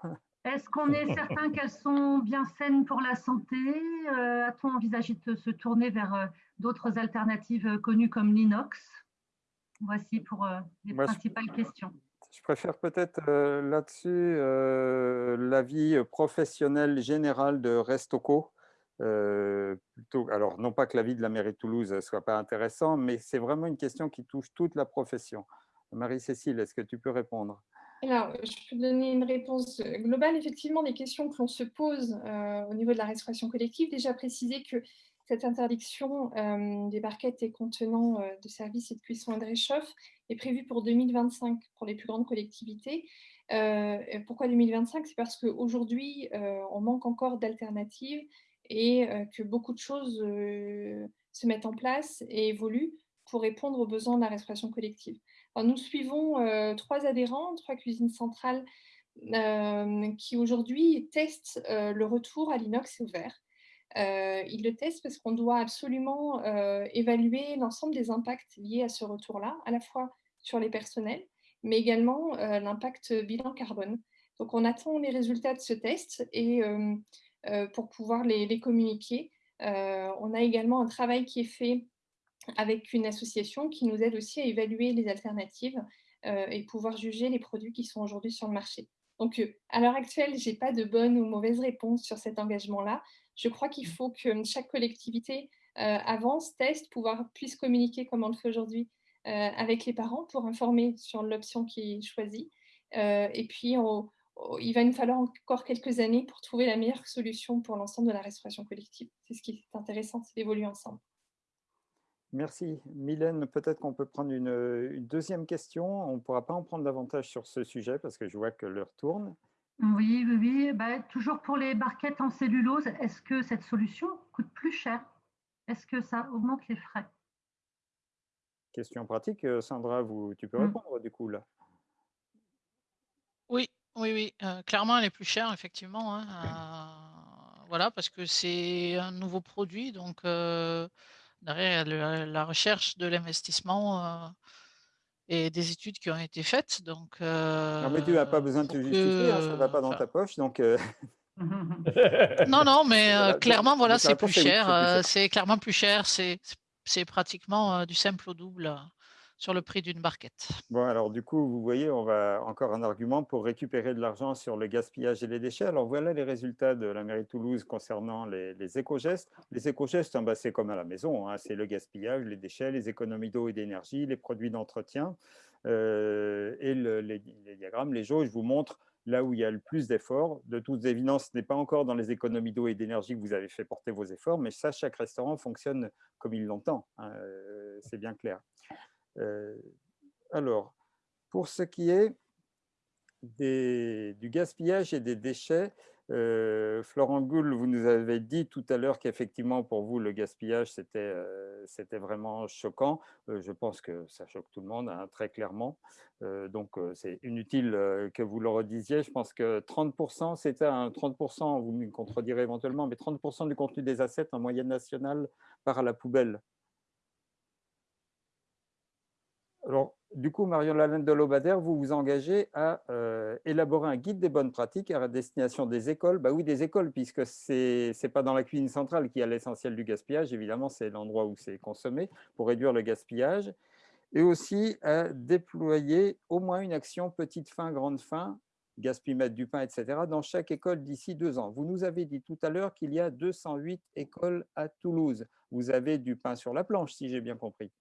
Speaker 10: Est-ce qu'on est certain qu'elles sont bien saines pour la santé? Euh, A-t-on envisagé de se tourner vers euh, d'autres alternatives euh, connues comme l'inox? Voici pour les principales questions.
Speaker 1: Je préfère peut-être là-dessus l'avis professionnel général de Restoco. plutôt, alors, non pas que l'avis de la mairie de Toulouse ne soit pas intéressant, mais c'est vraiment une question qui touche toute la profession. Marie-Cécile, est-ce que tu peux répondre?
Speaker 5: Alors, je peux donner une réponse euh, globale. Effectivement, des questions que l'on se pose euh, au niveau de la restauration collective. Déjà préciser que cette interdiction euh, des barquettes et contenants de services et de cuisson et de réchauffe est prévue pour 2025 pour les plus grandes collectivités. pourquoi 2025 C'est parce qu'aujourd'hui, on manque encore d'alternatives et que beaucoup de choses se mettent en place et évoluent pour répondre aux besoins de la restauration collective nous suivons euh, trois adhérents, trois cuisines centrales euh, qui aujourd'hui testent euh, le retour à l'inox et au verre. ils le testent parce qu'on doit absolument évaluer l'ensemble des impacts liés à ce retour-là, à la fois sur les personnels, mais également l'impact bilan carbone. Donc on attend les résultats de ce test et pour pouvoir les, les communiquer. on a également un travail qui est fait avec une association qui nous aide aussi à évaluer les alternatives euh, et pouvoir juger les produits qui sont aujourd'hui sur le marché. Donc, euh, à l'heure actuelle, je n'ai pas de bonne ou mauvaise réponse sur cet engagement-là. Je crois qu'il faut que chaque collectivité euh, avance, teste, pouvoir, puisse communiquer comme on le fait aujourd'hui avec les parents pour informer sur l'option qui est choisie. et puis, il va nous falloir encore quelques années pour trouver la meilleure solution pour l'ensemble de la restauration collective. C'est ce qui est intéressant, c'est d'évoluer ensemble.
Speaker 1: Merci. Mylène, peut-être qu'on peut prendre une, deuxième question. On ne pourra pas en prendre davantage sur ce sujet parce que je vois que l'heure tourne.
Speaker 10: Oui, oui, oui. Bah, toujours pour les barquettes en cellulose, est-ce que cette solution coûte plus cher? Est-ce que ça augmente les frais?
Speaker 1: Question pratique. Euh, Sandra, vous, tu peux mm. répondre du coup là
Speaker 6: Oui, oui, oui. Euh, clairement, elle est plus chère, effectivement. Hein, euh, voilà, parce que c'est un nouveau produit. Donc, derrière la recherche de l'investissement euh, et des études qui ont été faites. Donc,
Speaker 1: non, mais tu n'as pas besoin de te justifier, hein, ça ne va pas dans ta poche. Donc, euh.
Speaker 6: non, non, mais clairement, voilà, c'est plus, cher. c'est clairement plus cher. C'est pratiquement du simple au double sur le prix d'une barquette.
Speaker 1: Bon, alors du coup, vous voyez, on va encore un argument pour récupérer de l'argent sur le gaspillage et les déchets. Alors voilà les résultats de la mairie de Toulouse concernant les, éco-gestes. Les éco-gestes, hein, bah, c'est comme à la maison, hein. c'est le gaspillage, les déchets, les économies d'eau et d'énergie, les produits d'entretien. Euh, et les, diagrammes, les jauges vous montrent là où il y a le plus d'efforts. De toute évidence, ce n'est pas encore dans les économies d'eau et d'énergie que vous avez fait porter vos efforts, mais ça, chaque restaurant fonctionne comme il l'entend. Hein, euh, c'est bien clair. Euh, alors, pour ce qui est du gaspillage et des déchets, euh, Florent Goul, vous nous avez dit tout à l'heure qu'effectivement, pour vous, le gaspillage, c'était euh, vraiment choquant. je pense que ça choque tout le monde, hein, très clairement. donc, c'est inutile que vous le redisiez. Je pense que 30%, c'était un 30%, vous me contredirez éventuellement, mais 30% du contenu des assets en moyenne nationale part à la poubelle. Alors, du coup, Marion Lalande de Lobader, vous vous engagez à euh, élaborer un guide des bonnes pratiques à destination des écoles. Bah oui, des écoles, puisque ce n'est pas dans la cuisine centrale qu'il y a l'essentiel du gaspillage. Évidemment, c'est l'endroit où c'est consommé pour réduire le gaspillage. Et aussi à déployer au moins une action petite fin, grande fin, gaspillemètre du pain, etc., dans chaque école d'ici deux ans. Vous nous avez dit tout à l'heure qu'il y a 208 écoles à Toulouse. Vous avez du pain sur la planche, si j'ai bien compris.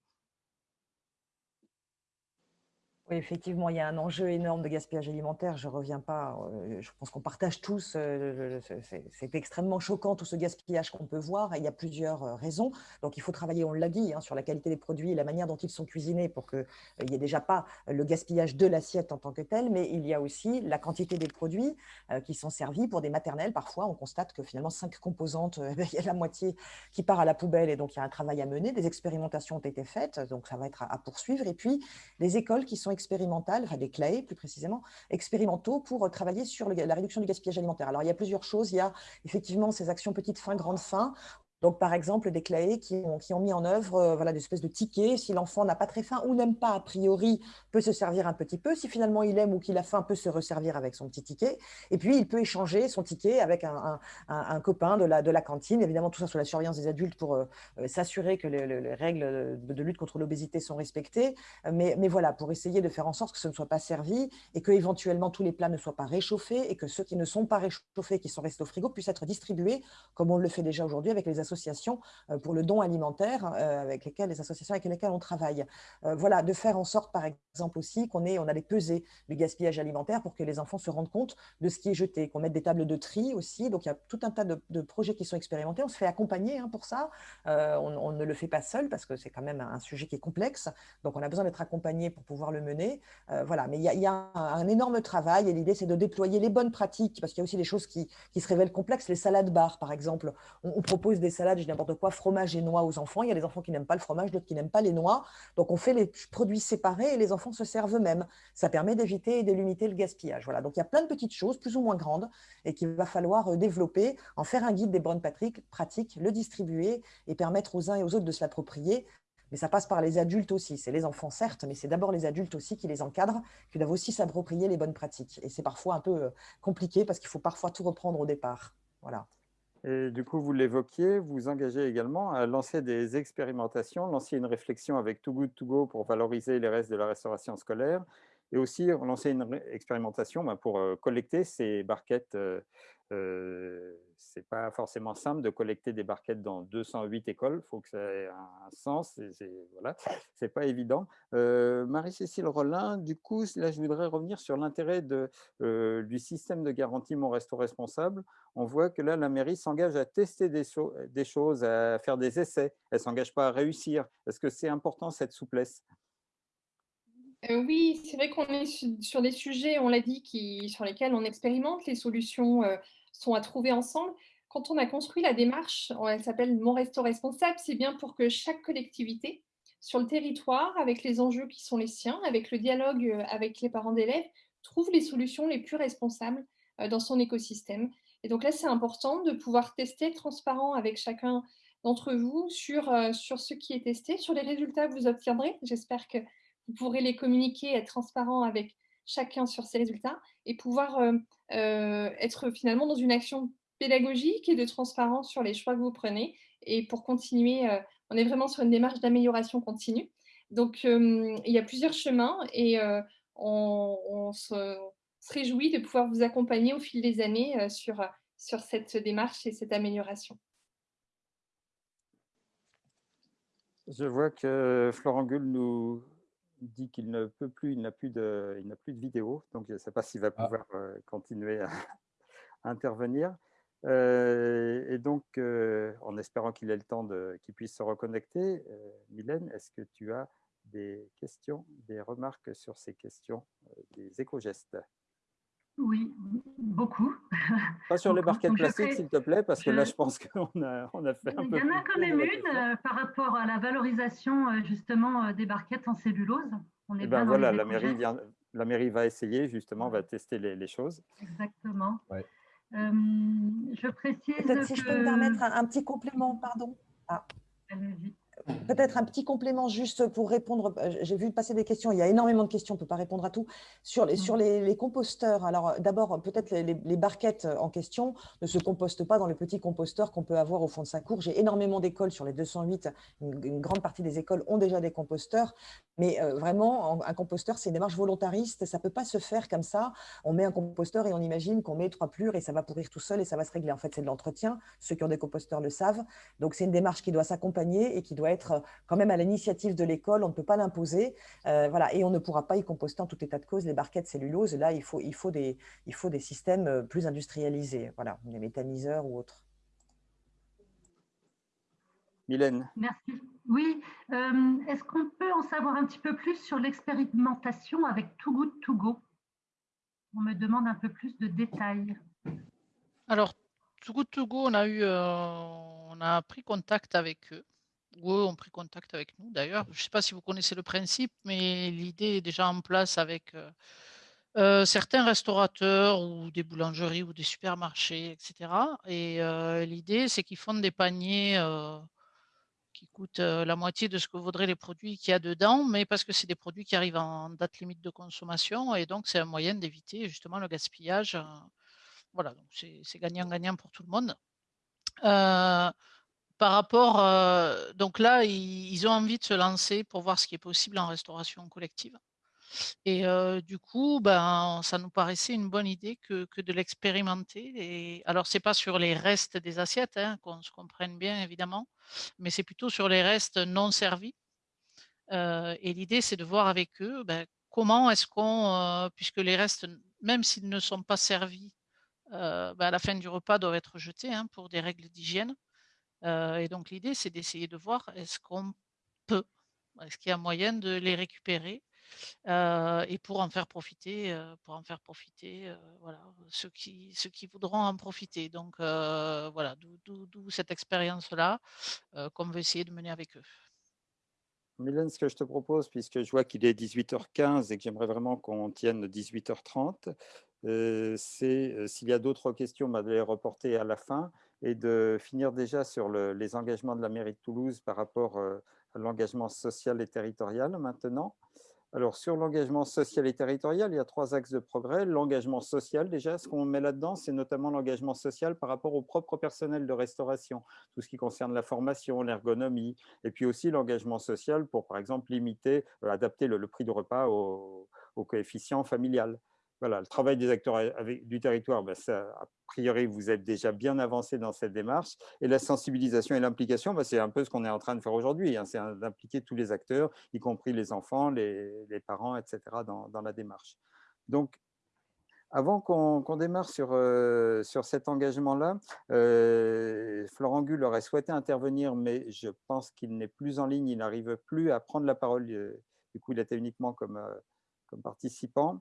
Speaker 3: Oui, effectivement, il y a un enjeu énorme de gaspillage alimentaire. Je ne reviens pas, euh, je pense qu'on partage tous, euh, c'est extrêmement choquant tout ce gaspillage qu'on peut voir il y a plusieurs euh, raisons. Donc il faut travailler, on l'a dit, hein, sur la qualité des produits et la manière dont ils sont cuisinés pour qu'il n'y ait déjà pas le gaspillage de l'assiette en tant que tel, mais il y a aussi la quantité des produits qui sont servis pour des maternelles. Parfois, on constate que finalement, cinq composantes, il y a la moitié qui part à la poubelle et donc il y a un travail à mener. Des expérimentations ont été faites, donc ça va être à, poursuivre. Et puis, les écoles qui sont expérimentales, enfin des clés plus précisément, expérimentaux pour euh, travailler sur la réduction du gaspillage alimentaire. Alors, il y a plusieurs choses. Il y a effectivement ces actions petites fins, grandes fins. Donc, par exemple, des clés qui ont, mis en œuvre euh, voilà, des espèces de tickets. Si l'enfant n'a pas très faim ou n'aime pas, a priori, peut se servir un petit peu. Si finalement il aime ou qu'il a faim, peut se resservir avec son petit ticket. Et puis, il peut échanger son ticket avec un, copain de la, de la cantine. Évidemment, tout ça sous la surveillance des adultes pour euh, euh, s'assurer que les, règles de, lutte contre l'obésité sont respectées. Mais, mais, voilà, pour essayer de faire en sorte que ce ne soit pas servi et que éventuellement tous les plats ne soient pas réchauffés et que ceux qui ne sont pas réchauffés, qui sont restés au frigo, puissent être distribués, comme on le fait déjà aujourd'hui avec les associations euh, pour le don alimentaire euh, avec lesquelles les associations avec lesquelles on travaille. Euh, voilà, de faire en sorte, par exemple aussi, qu'on on a des pesées du gaspillage alimentaire pour que les enfants se rendent compte de ce qui est jeté, qu'on mette des tables de tri aussi. Donc il y a tout un tas de, projets qui sont expérimentés. On se fait accompagner hein, pour ça. on, ne le fait pas seul parce que c'est quand même un sujet qui est complexe. Donc on a besoin d'être accompagné pour pouvoir le mener. voilà, mais il y a, un, énorme travail et l'idée c'est de déployer les bonnes pratiques parce qu'il y a aussi des choses qui, se révèlent complexes. Les salades bar, par exemple, on, propose des salades, je n'importe quoi, fromage et noix aux enfants. Il y a des enfants qui n'aiment pas le fromage, d'autres qui n'aiment pas les noix. Donc, on fait les produits séparés et les enfants se servent eux-mêmes. Ça permet d'éviter et de limiter le gaspillage. Voilà. Donc, il y a plein de petites choses, plus ou moins grandes, et qu'il va falloir euh, développer, en faire un guide des bonnes pratiques, le distribuer et permettre aux uns et aux autres de se l'approprier. Mais ça passe par les adultes aussi. C'est les enfants, certes, mais c'est d'abord les adultes aussi qui les encadrent, qui doivent aussi s'approprier les bonnes pratiques. Et c'est parfois un peu euh, compliqué parce qu'il faut parfois tout reprendre au départ. Voilà.
Speaker 1: Et du coup, vous l'évoquiez, vous engagez également à lancer des expérimentations, lancer une réflexion avec Too Good To Go pour valoriser les restes de la restauration scolaire et aussi lancer une expérimentation ben, pour collecter ces barquettes euh, c'est pas forcément simple de collecter des barquettes dans 208 écoles. Il faut que ça ait un sens. C'est voilà, pas évident. Marie-Cécile Rollin, du coup, là, je voudrais revenir sur l'intérêt du système de garantie Mon Resto Responsable. On voit que là, la mairie s'engage à tester des, choses, à faire des essais. Elle s'engage pas à réussir. Est-ce que c'est important cette souplesse?
Speaker 5: Oui, c'est vrai qu'on est sur des sujets, on l'a dit, sur lesquels on expérimente. Les solutions sont à trouver ensemble. Quand on a construit la démarche, elle s'appelle Mon Resto Responsable, c'est bien pour que chaque collectivité sur le territoire, avec les enjeux qui sont les siens, avec le dialogue euh, avec les parents d'élèves, trouve les solutions les plus responsables dans son écosystème. Et donc là, c'est important de pouvoir tester transparent avec chacun d'entre vous sur, sur ce qui est testé, sur les résultats que vous obtiendrez. J'espère que vous pourrez les communiquer, être transparent avec chacun sur ces résultats et pouvoir euh, euh, être finalement dans une action pédagogique et de transparence sur les choix que vous prenez. Et pour continuer, euh, on est vraiment sur une démarche d'amélioration continue. Donc, il y a plusieurs chemins et on, se, réjouit de pouvoir vous accompagner au fil des années sur, sur cette démarche et cette amélioration.
Speaker 1: Je vois que Florent Gull nous, dit qu'il ne peut plus, il n'a plus de, il n'a plus de vidéo, donc je ne sais pas s'il va ah. pouvoir euh, continuer à, intervenir. Euh, et donc, euh, en espérant qu'il ait le temps de, qu'il puisse se reconnecter, Mylène, est-ce que tu as des questions, des remarques sur ces questions des éco-gestes?
Speaker 10: Oui, beaucoup.
Speaker 1: Pas sur les barquettes plastiques, s'il te plaît, parce que là, je pense qu'on a, on a fait un peu.
Speaker 10: Il y en a quand même une euh, par rapport à la valorisation euh, justement euh, des barquettes en cellulose.
Speaker 1: On est eh ben voilà, la mairie, vient, la mairie va essayer, justement, va tester les, choses.
Speaker 10: Exactement. je précise.
Speaker 3: Peut-être si je peux me permettre un, petit complément, pardon. Ah. Peut-être un petit complément juste pour répondre. Euh, j'ai vu passer des questions. Il y a énormément de questions. On ne peut pas répondre à tout. Sur les, sur les, composteurs, alors d'abord, peut-être les, barquettes en question ne se compostent pas dans le petit composteur qu'on peut avoir au fond de sa cour. J'ai énormément d'écoles sur les 208. Une, grande partie des écoles ont déjà des composteurs. Mais euh, vraiment, un composteur, c'est une démarche volontariste. Ça ne peut pas se faire comme ça. On met un composteur et on imagine qu'on met trois plures et ça va pourrir tout seul et ça va se régler. En fait, c'est de l'entretien. Ceux qui ont des composteurs le savent. Donc, c'est une démarche qui doit s'accompagner et qui doit être quand même à l'initiative de l'école. On ne peut pas l'imposer. Euh, voilà. Et on ne pourra pas y composter en tout état de cause les barquettes cellulose. Là, il faut, il faut, des, il faut des systèmes euh, plus industrialisés, voilà, des méthaniseurs ou autres.
Speaker 1: Mylène.
Speaker 10: Merci. Oui, euh, est-ce qu'on peut en savoir un petit peu plus sur l'expérimentation avec Too Good To Go? On me demande un peu plus de détails.
Speaker 6: Alors, Too Good To Go, on a, eu, euh, on a pris contact avec eux, ou eux ont pris contact avec nous d'ailleurs. Je ne sais pas si vous connaissez le principe, mais l'idée est déjà en place avec euh, certains restaurateurs ou des boulangeries ou des supermarchés, etc. Et l'idée, c'est qu'ils font des paniers qui coûtent la moitié de ce que vaudraient les produits qu'il y a dedans, mais parce que c'est des produits qui arrivent en date limite de consommation, et donc c'est un moyen d'éviter justement le gaspillage. Voilà, donc c'est gagnant-gagnant pour tout le monde. Par rapport, donc là, ils, ont envie de se lancer pour voir ce qui est possible en restauration collective. Et du coup, ben, ça nous paraissait une bonne idée que, de l'expérimenter. Alors, c'est pas sur les restes des assiettes, hein, qu'on se comprenne bien évidemment, mais c'est plutôt sur les restes non servis. et l'idée, c'est de voir avec eux ben, comment est-ce qu'on, puisque les restes, même s'ils ne sont pas servis, ben, à la fin du repas doivent être jetés hein, pour des règles d'hygiène. Et donc l'idée, c'est d'essayer de voir est-ce qu'on peut, est-ce qu'il y a moyen de les récupérer et pour en faire profiter, pour en faire profiter, voilà, ceux qui, ceux qui voudront en profiter. Donc voilà, d'où cette expérience-là qu'on veut essayer de mener avec eux.
Speaker 1: Mylène, ce que je te propose, puisque je vois qu'il est 18h15 et que j'aimerais vraiment qu'on tienne 18h30, c'est s'il y a d'autres questions, bah, de les reporter à la fin et de finir déjà sur les engagements de la mairie de Toulouse par rapport à l'engagement social et territorial maintenant. Alors, sur l'engagement social et territorial, il y a trois axes de progrès. L'engagement social, déjà, ce qu'on met là-dedans, c'est notamment l'engagement social par rapport au propre personnel de restauration, tout ce qui concerne la formation, l'ergonomie, et puis aussi l'engagement social pour, par exemple, limiter, euh, adapter le, prix du repas au coefficient familial voilà, le travail des acteurs du territoire, ben a priori, vous êtes déjà bien avancé dans cette démarche. Et la sensibilisation et l'implication, ben c'est un peu ce qu'on est en train de faire aujourd'hui. Hein. c'est d'impliquer tous les acteurs, y compris les enfants, les, parents, etc., dans, la démarche. Donc, avant qu'on démarre sur, euh, sur cet engagement-là, euh, Florent Gull aurait souhaité intervenir, mais je pense qu'il n'est plus en ligne, il n'arrive plus à prendre la parole. Euh, du coup, il était uniquement comme, comme participant.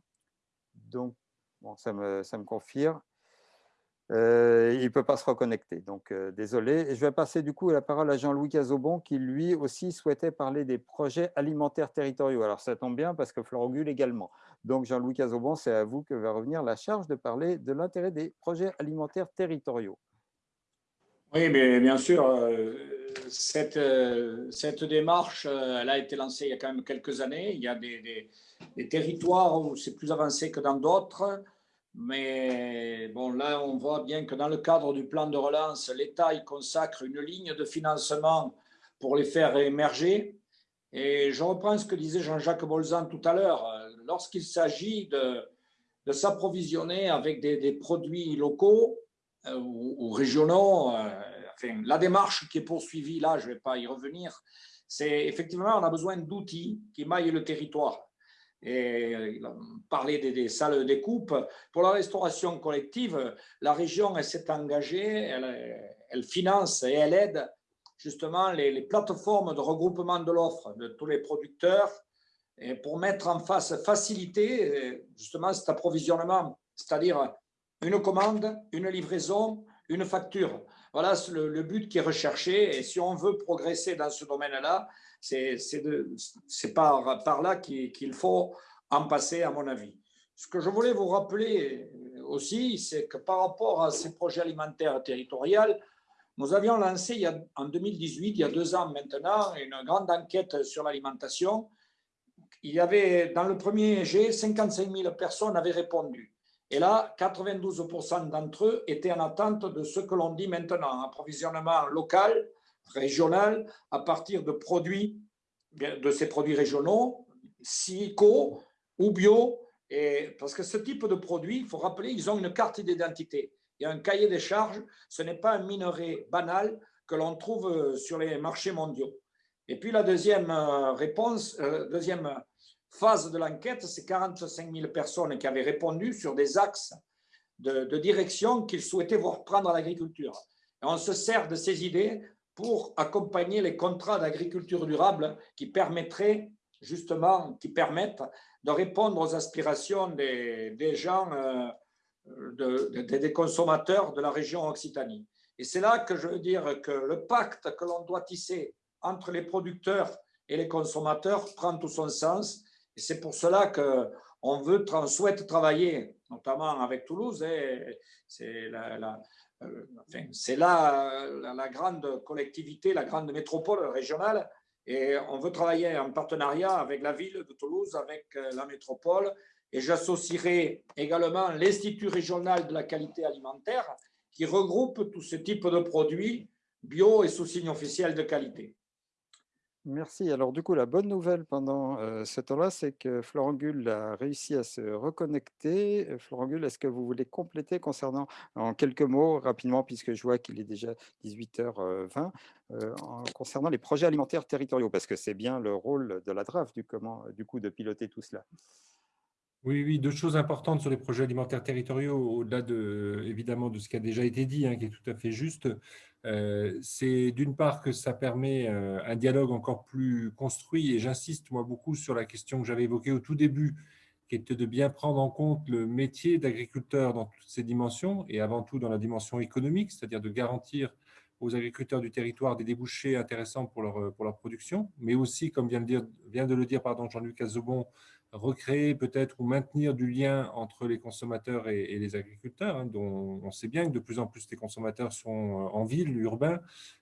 Speaker 1: Donc, bon, ça, me, confirme. Euh, il ne peut pas se reconnecter, donc euh, désolé. Je vais passer du coup la parole à Jean-Louis Cazobon, qui lui aussi souhaitait parler des projets alimentaires territoriaux. Alors ça tombe bien parce que Florogule également. Donc Jean-Louis Cazobon, c'est à vous que va revenir la charge de parler de l'intérêt des projets alimentaires territoriaux.
Speaker 8: Oui, mais bien sûr, euh, cette, démarche, elle a été lancée il y a quand même quelques années. Il y a des territoires où c'est plus avancé que dans d'autres. Mais bon, là, on voit bien que dans le cadre du plan de relance, l'État y consacre une ligne de financement pour les faire émerger. Et je reprends ce que disait Jean-Jacques Bolzan tout à l'heure. Lorsqu'il s'agit de, s'approvisionner avec des, produits locaux euh, ou, régionaux, euh, la démarche qui est poursuivie là, je ne vais pas y revenir, c'est effectivement, on a besoin d'outils qui maillent le territoire et euh, parler des, des, salles de coupe. Pour la restauration collective, la région s'est engagée, elle, finance et elle aide justement les, plateformes de regroupement de l'offre de tous les producteurs pour mettre en face, faciliter justement cet approvisionnement, c'est-à-dire une commande, une livraison, une facture. Voilà le but qui est recherché et si on veut progresser dans ce domaine-là, c'est par, là qu'il faut en passer, à mon avis. Ce que je voulais vous rappeler aussi, c'est que par rapport à ces projets alimentaires territoriaux, nous avions lancé il y a, en 2018, il y a deux ans maintenant, une grande enquête sur l'alimentation. Il y avait, dans le premier G, 55 000 personnes avaient répondu. Et là, 92% d'entre eux étaient en attente de ce que l'on dit maintenant, approvisionnement local, régional, à partir de produits, de ces produits régionaux, psycho ou bio. Et parce que ce type de produits, il faut rappeler, ils ont une carte d'identité. Il y a un cahier des charges, ce n'est pas un minerai banal que l'on trouve sur les marchés mondiaux. Et puis la deuxième euh, réponse, euh, deuxième phase de l'enquête, c'est 45 000 personnes qui avaient répondu sur des axes de, direction qu'ils souhaitaient voir prendre à l'agriculture. On se sert de ces idées pour accompagner les contrats d'agriculture durable qui permettraient justement, qui permettent de répondre aux aspirations des, gens, euh, des consommateurs de la région Occitanie. Et c'est là que je veux dire que le pacte que l'on doit tisser entre les producteurs et les consommateurs prend tout son sens et c'est pour cela qu'on veut, souhaite travailler, notamment avec Toulouse. C'est la, euh, la, la, grande collectivité, la grande métropole régionale. Et on veut travailler en partenariat avec la ville de Toulouse, avec euh, la métropole. Et j'associerai également l'Institut régional de la qualité alimentaire qui regroupe tous ces types de produits bio et sous signe officiel de qualité.
Speaker 1: Merci. Alors du coup, la bonne nouvelle pendant ce temps-là, c'est que Florent a réussi à se reconnecter. Florent Gull, est-ce que vous voulez compléter concernant, en quelques mots, rapidement, puisque je vois qu'il est déjà 18h20, concernant les projets alimentaires territoriaux, parce que c'est bien le rôle de la DRAF, du coup, de piloter tout cela.
Speaker 9: Oui, oui, deux choses importantes sur les projets alimentaires territoriaux, au-delà de, évidemment de ce qui a déjà été dit, hein, qui est tout à fait juste. Euh, c'est d'une part que ça permet euh, un dialogue encore plus construit, et j'insiste moi beaucoup sur la question que j'avais évoquée au tout début, qui était de bien prendre en compte le métier d'agriculteur dans toutes ses dimensions, et avant tout dans la dimension économique, c'est-à-dire de garantir aux agriculteurs du territoire des débouchés intéressants pour leur, pour production, mais aussi, comme vient de, vient de le dire Jean-Luc Azobon, recréer peut-être ou maintenir du lien entre les consommateurs et, les agriculteurs, hein, dont on sait bien que de plus en plus les consommateurs sont euh, en ville, urbains,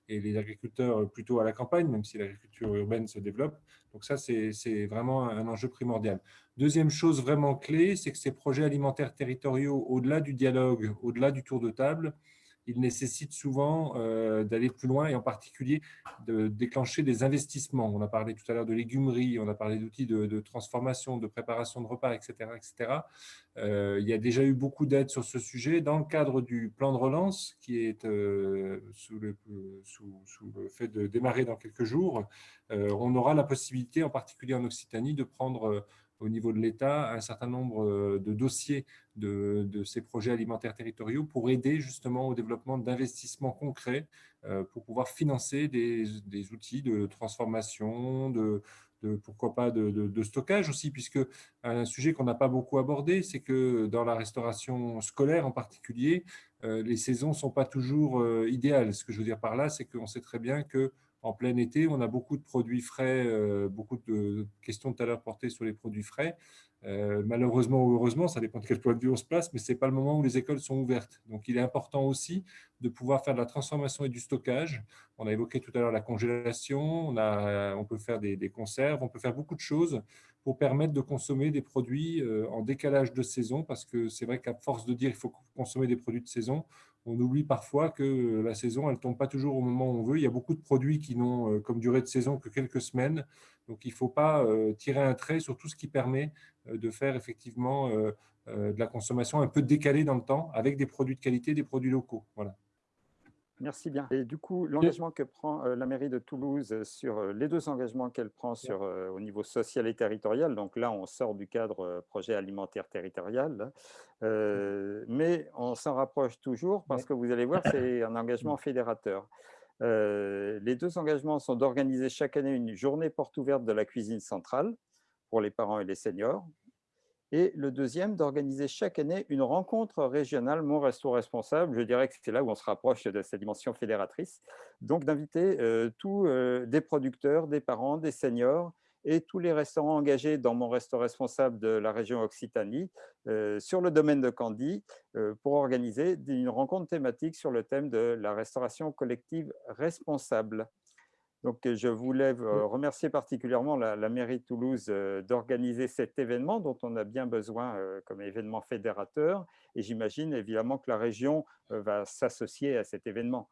Speaker 9: et les agriculteurs plutôt à la campagne, même si l'agriculture urbaine se développe. Donc ça, c'est vraiment un enjeu primordial. Deuxième chose vraiment clé, c'est que ces projets alimentaires territoriaux, au-delà du dialogue, au-delà du tour de table, il nécessite souvent euh, d'aller plus loin et en particulier de déclencher des investissements. On a parlé tout à l'heure de légumerie, on a parlé d'outils de, transformation, de préparation de repas, etc. etc. Euh, il y a déjà eu beaucoup d'aides sur ce sujet. Dans le cadre du plan de relance, qui est euh, sous, le, sous, le, fait de démarrer dans quelques jours, on aura la possibilité, en particulier en Occitanie, de prendre au niveau de l'État un certain nombre euh, de dossiers de, ces projets alimentaires territoriaux pour aider justement au développement d'investissements concrets euh, pour pouvoir financer des, outils de transformation, de, pourquoi pas de, stockage aussi, puisque un sujet qu'on n'a pas beaucoup abordé, c'est que dans la restauration scolaire en particulier, euh, les saisons ne sont pas toujours idéales. Ce que je veux dire par là, c'est qu'on sait très bien que en plein été, on a beaucoup de produits frais, euh, beaucoup de questions tout à l'heure portées sur les produits frais. Euh, malheureusement ou heureusement, ça dépend de quel point de vue on se place, mais ce n'est pas le moment où les écoles sont ouvertes. Donc, il est important aussi de pouvoir faire de la transformation et du stockage. On a évoqué tout à l'heure la congélation, on, a, on peut faire des, conserves, on peut faire beaucoup de choses pour permettre de consommer des produits euh, en décalage de saison, parce que c'est vrai qu'à force de dire qu'il faut consommer des produits de saison, on oublie parfois que la saison, elle ne tombe pas toujours au moment où on veut. Il y a beaucoup de produits qui n'ont euh, comme durée de saison que quelques semaines. Donc, il ne faut pas euh, tirer un trait sur tout ce qui permet euh, de faire effectivement de la consommation un peu décalée dans le temps avec des produits de qualité, des produits locaux. Voilà.
Speaker 1: Merci bien. Et du coup, l'engagement que prend la mairie de Toulouse sur les deux engagements qu'elle prend sur, au niveau social et territorial, donc là, on sort du cadre projet alimentaire territorial, mmh. mais on s'en rapproche toujours parce que vous allez voir, c'est un engagement fédérateur. les deux engagements sont d'organiser chaque année une journée porte ouverte de la cuisine centrale pour les parents et les seniors, et le deuxième, d'organiser chaque année une rencontre régionale Mon Resto Responsable. Je dirais que c'est là où on se rapproche de sa dimension fédératrice. Donc d'inviter euh, tous euh, des producteurs, des parents, des seniors et tous les restaurants engagés dans mon resto responsable de la région Occitanie sur le domaine de Candy pour organiser une rencontre thématique sur le thème de la restauration collective responsable. Donc, je voulais remercier particulièrement la, mairie de Toulouse d'organiser cet événement dont on a bien besoin comme événement fédérateur. Et j'imagine évidemment que la région va s'associer à cet événement.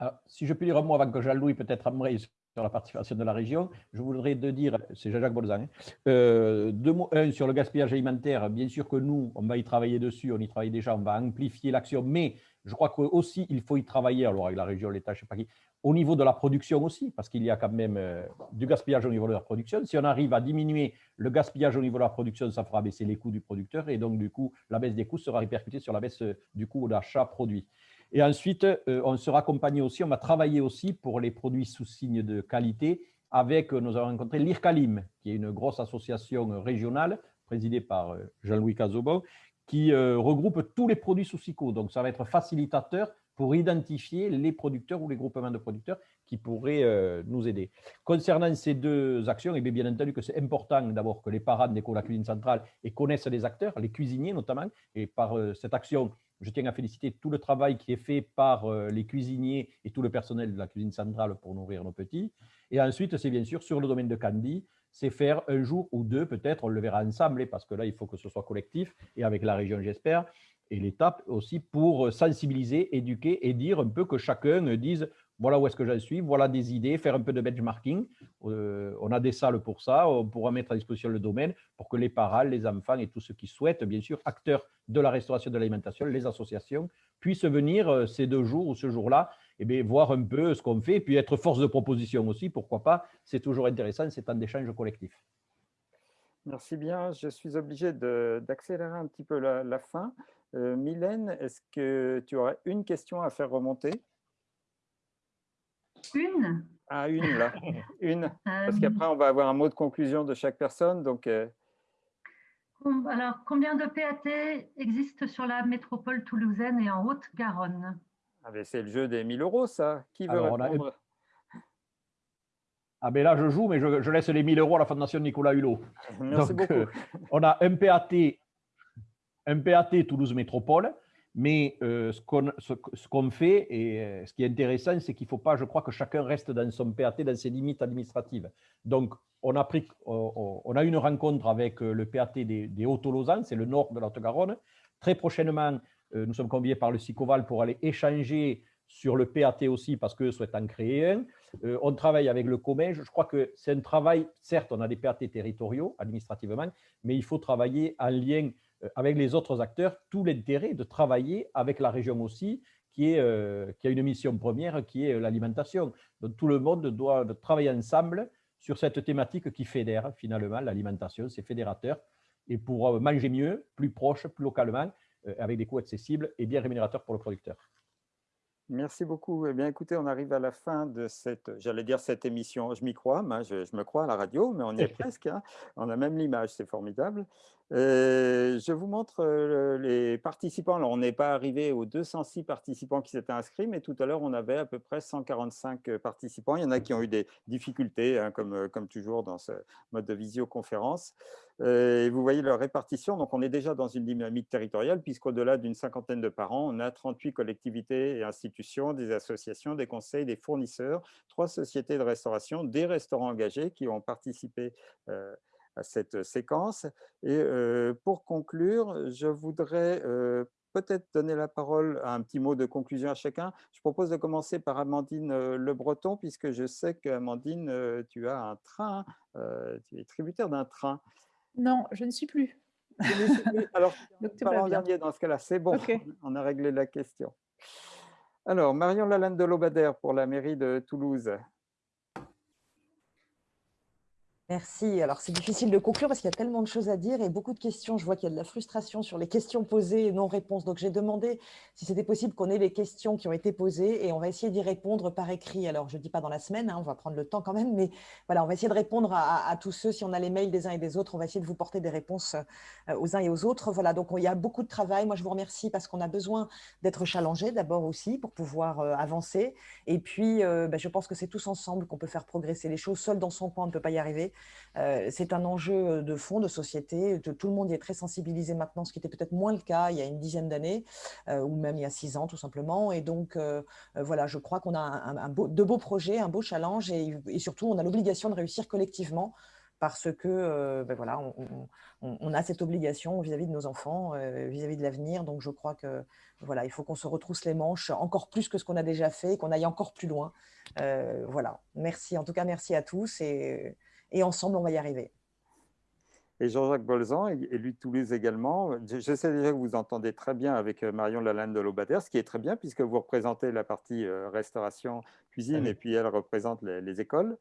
Speaker 2: Ah, si je puis dire un mot avant que Jean-Louis peut-être aimerait sur la participation de la région, je voudrais te dire, c'est Jean-Jacques Bolzan, hein, euh, deux mots, un sur le gaspillage alimentaire, bien sûr que nous, on va y travailler dessus, on y travaille déjà, on va amplifier l'action, mais je crois qu'aussi, il faut y travailler, alors avec la région, l'État, je ne sais pas qui, au niveau de la production aussi, parce qu'il y a quand même euh, du gaspillage au niveau de la production. Si on arrive à diminuer le gaspillage au niveau de la production, ça fera baisser les coûts du producteur, et donc du coup, la baisse des coûts sera répercutée sur la baisse euh, du coût d'achat produit. Et ensuite, euh, on sera accompagné aussi, on va travailler aussi pour les produits sous signe de qualité avec, nous avons rencontré l'IRCALIM, qui est une grosse association régionale présidée par Jean-Louis Cazobon, qui euh, regroupe tous les produits sous SICO. Donc, ça va être facilitateur pour identifier les producteurs ou les groupements de producteurs qui pourraient euh, nous aider. Concernant ces deux actions, et eh bien, entendu que c'est important d'abord que les parents d'école la cuisine centrale et connaissent les acteurs, les cuisiniers notamment, et par euh, cette action, je tiens à féliciter tout le travail qui est fait par les cuisiniers et tout le personnel de la cuisine centrale pour nourrir nos petits. Et ensuite, c'est bien sûr sur le domaine de Candy, c'est faire un jour ou deux, peut-être, on le verra ensemble, parce que là, il faut que ce soit collectif, et avec la région, j'espère, et l'État aussi, pour sensibiliser, éduquer et dire un peu que chacun dise voilà où est-ce que j'en suis, voilà des idées, faire un peu de benchmarking. Euh, on a des salles pour ça, on pourra mettre à disposition le domaine pour que les parents, les enfants et tous ceux qui souhaitent, bien sûr, acteurs de la restauration de l'alimentation, les associations, puissent venir euh, ces deux jours ou ce jour-là, eh bien, voir un peu ce qu'on fait, puis être force de proposition aussi, pourquoi pas. C'est toujours intéressant, c'est un échange collectif.
Speaker 1: Merci bien. Je suis obligé d'accélérer un petit peu la, fin. Euh, Mylène, est-ce que tu aurais une question à faire remonter?
Speaker 10: Une?
Speaker 1: Ah, une, là. Une. Parce euh, qu'après, on va avoir un mot de conclusion de chaque personne. Donc, euh,
Speaker 10: Alors, combien de PAT existent sur la métropole toulousaine et en Haute-Garonne?
Speaker 1: Ah, C'est le jeu des 1000 euros, ça. Qui veut répondre?
Speaker 2: Ah ben là, je joue, mais je, laisse les 1000 euros à la Fondation Nicolas Hulot.
Speaker 1: Merci beaucoup. Euh,
Speaker 2: on a un PAT, un PAT Toulouse Métropole, mais euh, ce qu'on fait, et euh, ce qui est intéressant, c'est qu'il ne faut pas, je crois, que chacun reste dans son PAT, dans ses limites administratives. Donc, on a, pris, on a eu une rencontre avec le PAT des, des Hauts-Tolosan, c'est le nord de la Haute-Garonne. Très prochainement, nous sommes conviés par le SICOVAL pour aller échanger sur le PAT aussi, parce qu'eux souhaitent en créer un. on travaille avec le COMEX. Je crois que c'est un travail, certes, on a des PAT territoriaux administrativement, mais il faut travailler en lien euh, avec les autres acteurs tout l'intérêt de travailler avec la région aussi, qui, est, euh, qui a une mission première qui est euh, l'alimentation. Donc tout le monde doit travailler ensemble sur cette thématique qui fédère finalement l'alimentation, c'est fédérateur. Et pour manger mieux, plus proche, plus localement, avec des coûts accessibles et bien rémunérateurs pour le producteur.
Speaker 1: Merci beaucoup. Eh bien, écoutez, on arrive à la fin de cette, j'allais dire cette émission, je m'y crois, je, me crois à la radio, mais on y est presque. Hein. On a même l'image, c'est formidable. Euh, je vous montre euh, les participants. Alors, on n'est pas arrivé aux 206 participants qui s'étaient inscrits, mais tout à l'heure, on avait à peu près 145 euh, participants. Il y en a qui ont eu des difficultés, hein, comme, comme toujours dans ce mode de visioconférence. Et vous voyez leur répartition. Donc, on est déjà dans une dynamique territoriale, puisqu'au-delà d'une cinquantaine de parents, on a 38 collectivités et institutions, des associations, des conseils, des fournisseurs, trois sociétés de restauration, des restaurants engagés qui ont participé à cette séquence. Et pour conclure, je voudrais peut-être donner la parole à un petit mot de conclusion à chacun. Je propose de commencer par Amandine Le Breton, puisque je sais qu'Amandine, tu as un train, tu es tributaire d'un train.
Speaker 4: Non, je ne suis plus.
Speaker 1: Alors, parlons dernier dans ce cas-là. C'est bon, on a réglé la question. Alors, Marion Lalande de Lobadère pour la mairie de Toulouse.
Speaker 3: Merci. Alors, c'est difficile de conclure parce qu'il y a tellement de choses à dire et beaucoup de questions. Je vois qu'il y a de la frustration sur les questions posées et non-réponses. Donc, j'ai demandé si c'était possible qu'on ait les questions qui ont été posées et on va essayer d'y répondre par écrit. Alors, je ne dis pas dans la semaine, hein, on va prendre le temps quand même, mais voilà, on va essayer de répondre à, tous ceux. Si on a les mails des uns et des autres, on va essayer de vous porter des réponses euh, aux uns et aux autres. Voilà, donc il y a beaucoup de travail. Moi, je vous remercie parce qu'on a besoin d'être challengé d'abord aussi pour pouvoir euh, avancer. Et puis, euh, ben, je pense que c'est tous ensemble qu'on peut faire progresser les choses. Seul dans son coin, on ne peut pas y arriver. Euh, c'est un enjeu de fond, de société. Tout le monde y est très sensibilisé maintenant, ce qui était peut-être moins le cas il y a une dizaine d'années, euh, ou même il y a six ans tout simplement. Et donc, euh, voilà, je crois qu'on a de beaux projets, un beau challenge, et, surtout, on a l'obligation de réussir collectivement parce que ben voilà, on, a cette obligation vis-à-vis de nos enfants, vis-à-vis de l'avenir. Donc, je crois que voilà, il faut qu'on se retrousse les manches encore plus que ce qu'on a déjà fait, qu'on aille encore plus loin. voilà, merci. En tout cas, merci à tous et ensemble, on va y arriver.
Speaker 1: Et Jean-Jacques Bolzan, élu de Toulouse également. Je, sais déjà que vous entendez très bien avec euh, Marion Lalande de Lobadère, ce qui est très bien puisque vous représentez la partie euh, restauration, cuisine, et puis elle représente les, écoles.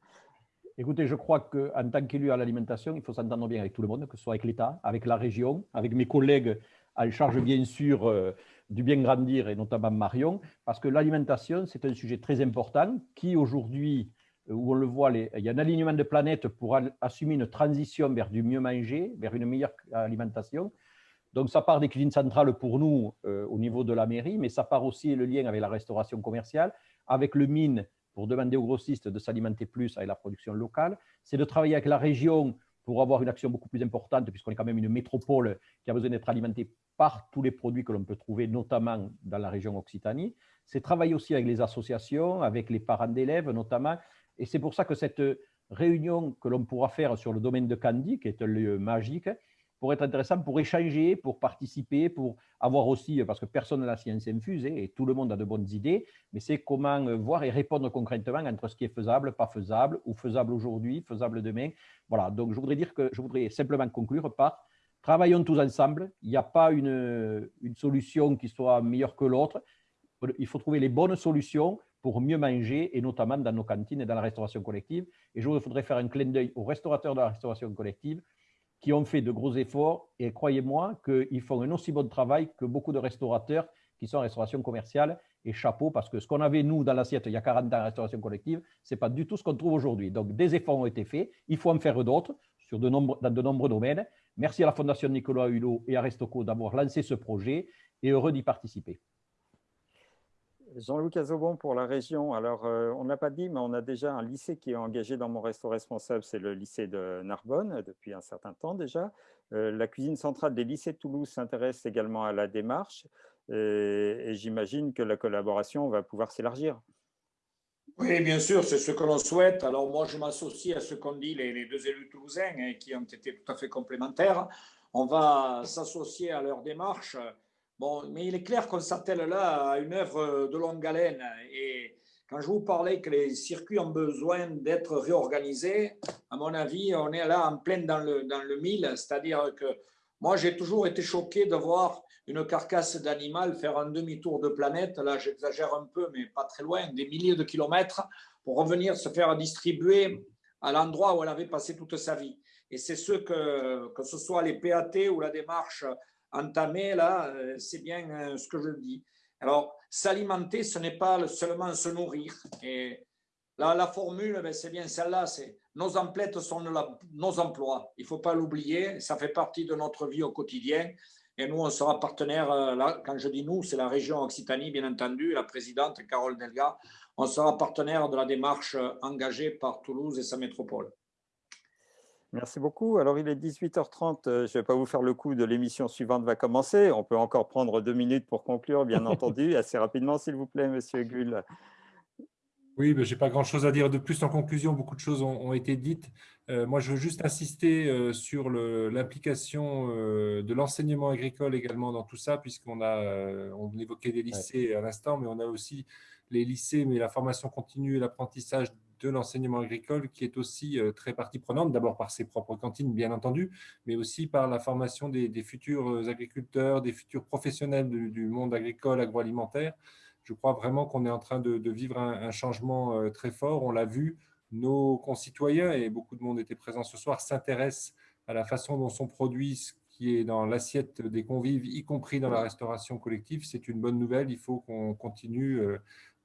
Speaker 2: Écoutez, je crois qu'en tant qu'élu à l'alimentation, il faut s'entendre bien avec tout le monde, que ce soit avec l'État, avec la région, avec mes collègues en charge bien sûr euh, du bien grandir et notamment Marion, parce que l'alimentation, c'est un sujet très important qui aujourd'hui où on le voit, il y a un alignement de planètes pour assumer une transition vers du mieux manger, vers une meilleure alimentation. Donc, ça part des cuisines centrales pour nous euh, au niveau de la mairie, mais ça part aussi le lien avec la restauration commerciale, avec le mine pour demander aux grossistes de s'alimenter plus avec la production locale. C'est de travailler avec la région pour avoir une action beaucoup plus importante, puisqu'on est quand même une métropole qui a besoin d'être alimentée par tous les produits que l'on peut trouver, notamment dans la région Occitanie. C'est travailler aussi avec les associations, avec les parents d'élèves notamment, et c'est pour ça que cette réunion que l'on pourra faire sur le domaine de Candy, qui est un lieu magique, pourrait être intéressant pour échanger, pour participer, pour avoir aussi, parce que personne n'a la science infuse hein, et tout le monde a de bonnes idées, mais c'est comment euh, voir et répondre concrètement entre ce qui est faisable, pas faisable, ou faisable aujourd'hui, faisable demain. Voilà, donc je voudrais dire que je voudrais simplement conclure par travaillons tous ensemble. Il n'y a pas une solution qui soit meilleure que l'autre. Il faut trouver les bonnes solutions pour mieux manger, et notamment dans nos cantines et dans la restauration collective. Et je voudrais faire un clin d'œil aux restaurateurs de la restauration collective qui ont fait de gros efforts, et croyez-moi qu'ils font un aussi bon travail que beaucoup de restaurateurs qui sont en restauration commerciale, et chapeau, parce que ce qu'on avait, nous, dans l'assiette il y a 40 ans en restauration collective, ce n'est pas du tout ce qu'on trouve aujourd'hui. Donc, des efforts ont été faits, il faut en faire d'autres sur dans de nombreux domaines. Merci à la Fondation Nicolas Hulot et à Restoco d'avoir lancé ce projet, et heureux d'y participer.
Speaker 1: Jean-Louis Cazobon pour la région. Alors, euh, on n'a pas dit, mais on a déjà un lycée qui est engagé dans mon resto responsable, c'est le lycée de Narbonne, depuis un certain temps déjà. Euh, la cuisine centrale des lycées de Toulouse s'intéresse également à la démarche et, j'imagine que la collaboration va pouvoir s'élargir.
Speaker 8: Oui, bien sûr, c'est ce que l'on souhaite. Alors moi, je m'associe à ce qu'ont dit les, deux élus toulousains hein, qui ont été tout à fait complémentaires. On va s'associer à leur démarche Bon, mais il est clair qu'on s'attelle là à une œuvre de longue haleine. Et quand je vous parlais que les circuits ont besoin d'être réorganisés, à mon avis, on est là en pleine dans le, dans le mille. C'est-à-dire que moi, j'ai toujours été choqué de voir une carcasse d'animal faire un demi-tour de planète. Là, j'exagère un peu, mais pas très loin, des milliers de kilomètres pour revenir se faire distribuer à l'endroit où elle avait passé toute sa vie. Et c'est ce que, que ce soit les PAT ou la démarche entamé, là, euh, c'est bien euh, ce que je dis. Alors, s'alimenter, ce n'est pas seulement se nourrir. Et là, la formule, ben, c'est bien celle-là, c'est nos emplettes sont nos emplois. Il ne faut pas l'oublier, ça fait partie de notre vie au quotidien. Et nous, on sera partenaire, euh, là, quand je dis nous, c'est la région Occitanie, bien entendu, la présidente Carole Delga. On sera partenaire de la démarche engagée par Toulouse et sa métropole.
Speaker 1: Merci beaucoup. Alors, il est 18h30. Euh, je ne vais pas vous faire le coup de l'émission suivante va commencer. On peut encore prendre deux minutes pour conclure, bien entendu. Assez rapidement, s'il vous plaît, Monsieur Gull.
Speaker 9: Oui, ben, je n'ai pas grand-chose à dire de plus. En conclusion, beaucoup de choses ont, été dites. Euh, moi, je veux juste insister euh, sur l'implication de l'enseignement agricole également dans tout ça, puisqu'on a, on évoquait des lycées à l'instant, mais on a aussi les lycées, mais la formation continue et l'apprentissage de l'enseignement agricole qui est aussi euh, très partie prenante, d'abord par ses propres cantines, bien entendu, mais aussi par la formation des, futurs euh, agriculteurs, des futurs professionnels du, monde agricole, agroalimentaire. Je crois vraiment qu'on est en train de, vivre un, changement euh, très fort. On l'a vu nos concitoyens, et beaucoup de monde était présent ce soir, s'intéressent à la façon dont sont produits ce qui est dans l'assiette des convives, y compris dans la restauration collective. C'est une bonne nouvelle, il faut qu'on continue.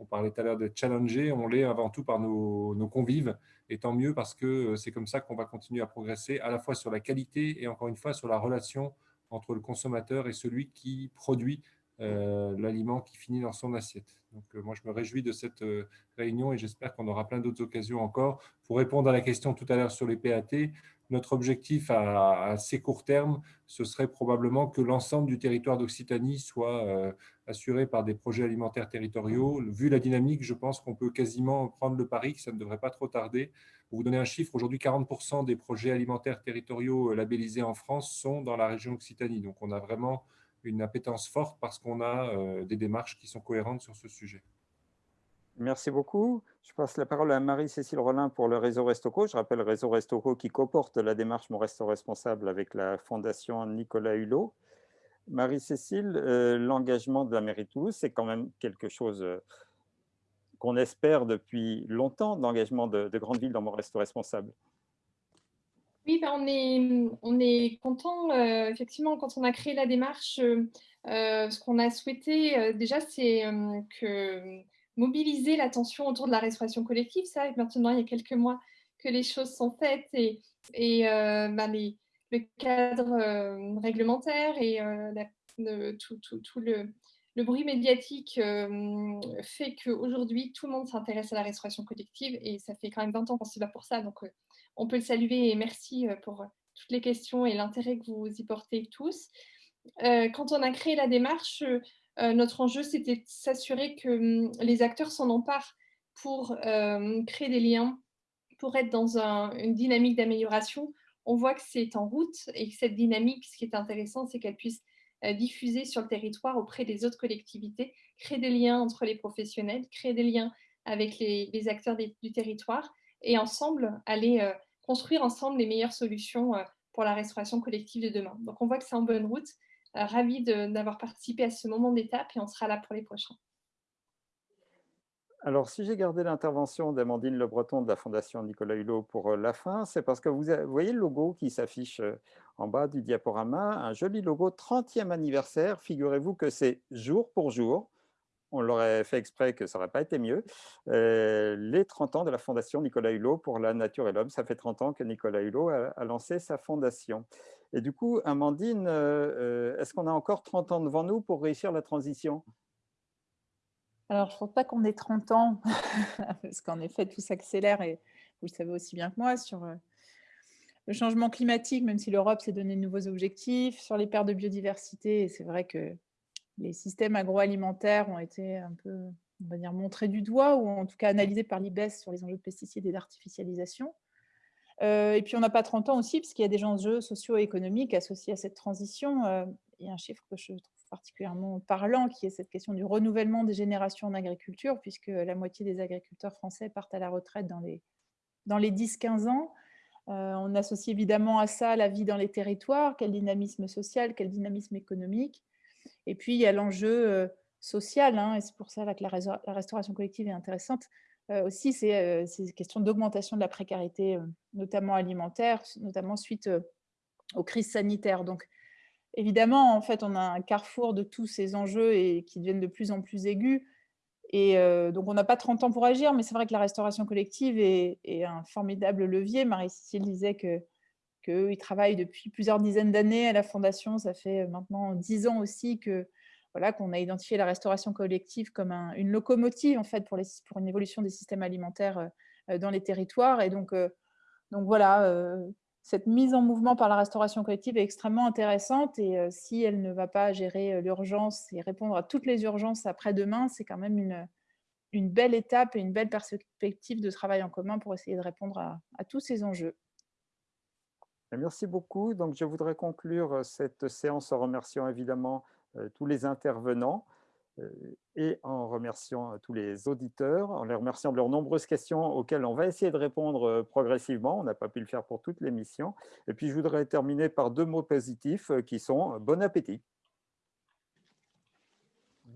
Speaker 9: On parlait tout à l'heure de challenger, on l'est avant tout par nos, nos, convives, et tant mieux parce que euh, c'est comme ça qu'on va continuer à progresser à la fois sur la qualité et encore une fois sur la relation entre le consommateur et celui qui produit l'aliment qui finit dans son assiette. Donc, euh, moi, je me réjouis de cette euh, réunion et j'espère qu'on aura plein d'autres occasions encore. Pour répondre à la question tout à l'heure sur les PAT, notre objectif à, assez court terme, ce serait probablement que l'ensemble du territoire d'Occitanie soit assuré par des projets alimentaires territoriaux. Vu la dynamique, je pense qu'on peut quasiment prendre le pari que ça ne devrait pas trop tarder. Pour vous donner un chiffre, aujourd'hui, 40% des projets alimentaires territoriaux labellisés en France sont dans la région Occitanie. Donc, on a vraiment une appétence forte parce qu'on a euh, des démarches qui sont cohérentes sur ce sujet.
Speaker 1: Merci beaucoup. Je passe la parole à Marie-Cécile Rollin pour le réseau Restoco. Je rappelle le réseau Restoco qui comporte la démarche Mon Resto Responsable avec la Fondation Nicolas Hulot. Marie-Cécile, euh, l'engagement de la mairie de Toulouse, c'est quand même quelque chose euh, qu'on espère depuis longtemps, l'engagement de, de grandes villes dans Mon Resto Responsable.
Speaker 5: Oui, ben, on, est, on est content. Euh, effectivement, quand on a créé la démarche, euh, euh, ce qu'on a souhaité déjà, c'est que mobiliser l'attention autour de la restauration collective. Ça, maintenant, il y a quelques mois que les choses sont faites et, ben, le cadre réglementaire et tout, le, bruit médiatique fait qu'aujourd'hui, tout le monde s'intéresse à la restauration collective et ça fait quand même 20 ans qu'on s'y va pour ça. Donc, on peut le saluer et merci euh, pour euh, toutes les questions et l'intérêt que vous y portez tous. Euh, quand on a créé la démarche, notre enjeu, c'était de s'assurer que hum, les acteurs s'en emparent pour créer des liens, pour être dans une dynamique d'amélioration. On voit que c'est en route et que cette dynamique, ce qui est intéressant, c'est qu'elle puisse diffuser sur le territoire auprès des autres collectivités, créer des liens entre les professionnels, créer des liens avec les, acteurs du territoire et ensemble aller euh, construire ensemble les meilleures solutions euh, pour la restauration collective de demain. Donc on voit que c'est en bonne route. Euh, ravi d'avoir participé à ce moment d'étape et on sera là pour les prochains.
Speaker 1: Alors, si j'ai gardé l'intervention d'Amandine Le Breton de la Fondation Nicolas Hulot pour la fin, c'est parce que vous, voyez le logo qui s'affiche en bas du diaporama, un joli logo 30e anniversaire. Figurez-vous que c'est jour pour jour on l'aurait fait exprès que ça n'aurait pas été mieux, euh, les 30 ans de la fondation Nicolas Hulot pour la nature et l'homme. Ça fait 30 ans que Nicolas Hulot a, lancé sa fondation. Et du coup, Amandine, euh, euh, est-ce qu'on a encore 30 ans devant nous pour réussir la transition?
Speaker 4: Alors, je ne pense pas qu'on ait 30 ans, parce qu'en effet, tout s'accélère, et vous le savez aussi bien que moi, sur le changement climatique, même si l'Europe s'est donné de nouveaux objectifs, sur les pertes de biodiversité, et c'est vrai que les systèmes agroalimentaires ont été un peu, on va dire, montrés du doigt ou en tout cas analysés par l'IBES sur les enjeux de pesticides et d'artificialisation. Euh, et puis, on n'a pas 30 ans aussi, parce qu'il y a des enjeux socio-économiques associés à cette transition. Euh, il y a un chiffre que je trouve particulièrement parlant, qui est cette question du renouvellement des générations en agriculture, puisque la moitié des agriculteurs français partent à la retraite dans les, dans les 10-15 ans. Euh, on associe évidemment à ça la vie dans les territoires, quel dynamisme social, quel dynamisme économique. Et puis, il y a l'enjeu euh, social, hein, et c'est pour ça que la, restauration collective est intéressante. Euh, aussi, c'est euh, une question d'augmentation de la précarité, notamment alimentaire, notamment suite aux crises sanitaires. Donc, évidemment, en fait, on a un carrefour de tous ces enjeux et qui deviennent de plus en plus aigus. Et donc, on n'a pas 30 ans pour agir, mais c'est vrai que la restauration collective est un formidable levier. Marie-Cécile disait que qu'ils travaillent depuis plusieurs dizaines d'années à la Fondation. Ça fait maintenant dix ans aussi que voilà, qu'on a identifié la restauration collective comme une locomotive en fait pour, les, pour une évolution des systèmes alimentaires euh, dans les territoires. Et donc, euh, donc voilà, euh, cette mise en mouvement par la restauration collective est extrêmement intéressante. Et si elle ne va pas gérer l'urgence et répondre à toutes les urgences après-demain, c'est quand même une, une belle étape et une belle perspective de travail en commun pour essayer de répondre à tous ces enjeux.
Speaker 1: Merci beaucoup. Donc, je voudrais conclure cette séance en remerciant évidemment tous les intervenants et en remerciant tous les auditeurs, en les remerciant de leurs nombreuses questions auxquelles on va essayer de répondre progressivement. On n'a pas pu le faire pour toute l'émission. Et puis, je voudrais terminer par deux mots positifs qui sont « bon appétit ».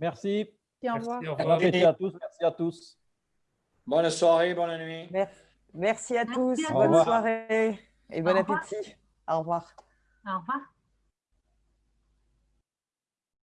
Speaker 2: Merci.
Speaker 4: au revoir.
Speaker 2: Merci à tous. Merci à tous.
Speaker 8: Bonne soirée, bonne nuit.
Speaker 3: Merci. Merci à tous.
Speaker 10: à
Speaker 3: Bonne soirée et bon
Speaker 10: Au revoir.
Speaker 3: appétit. Au revoir.
Speaker 10: Au revoir.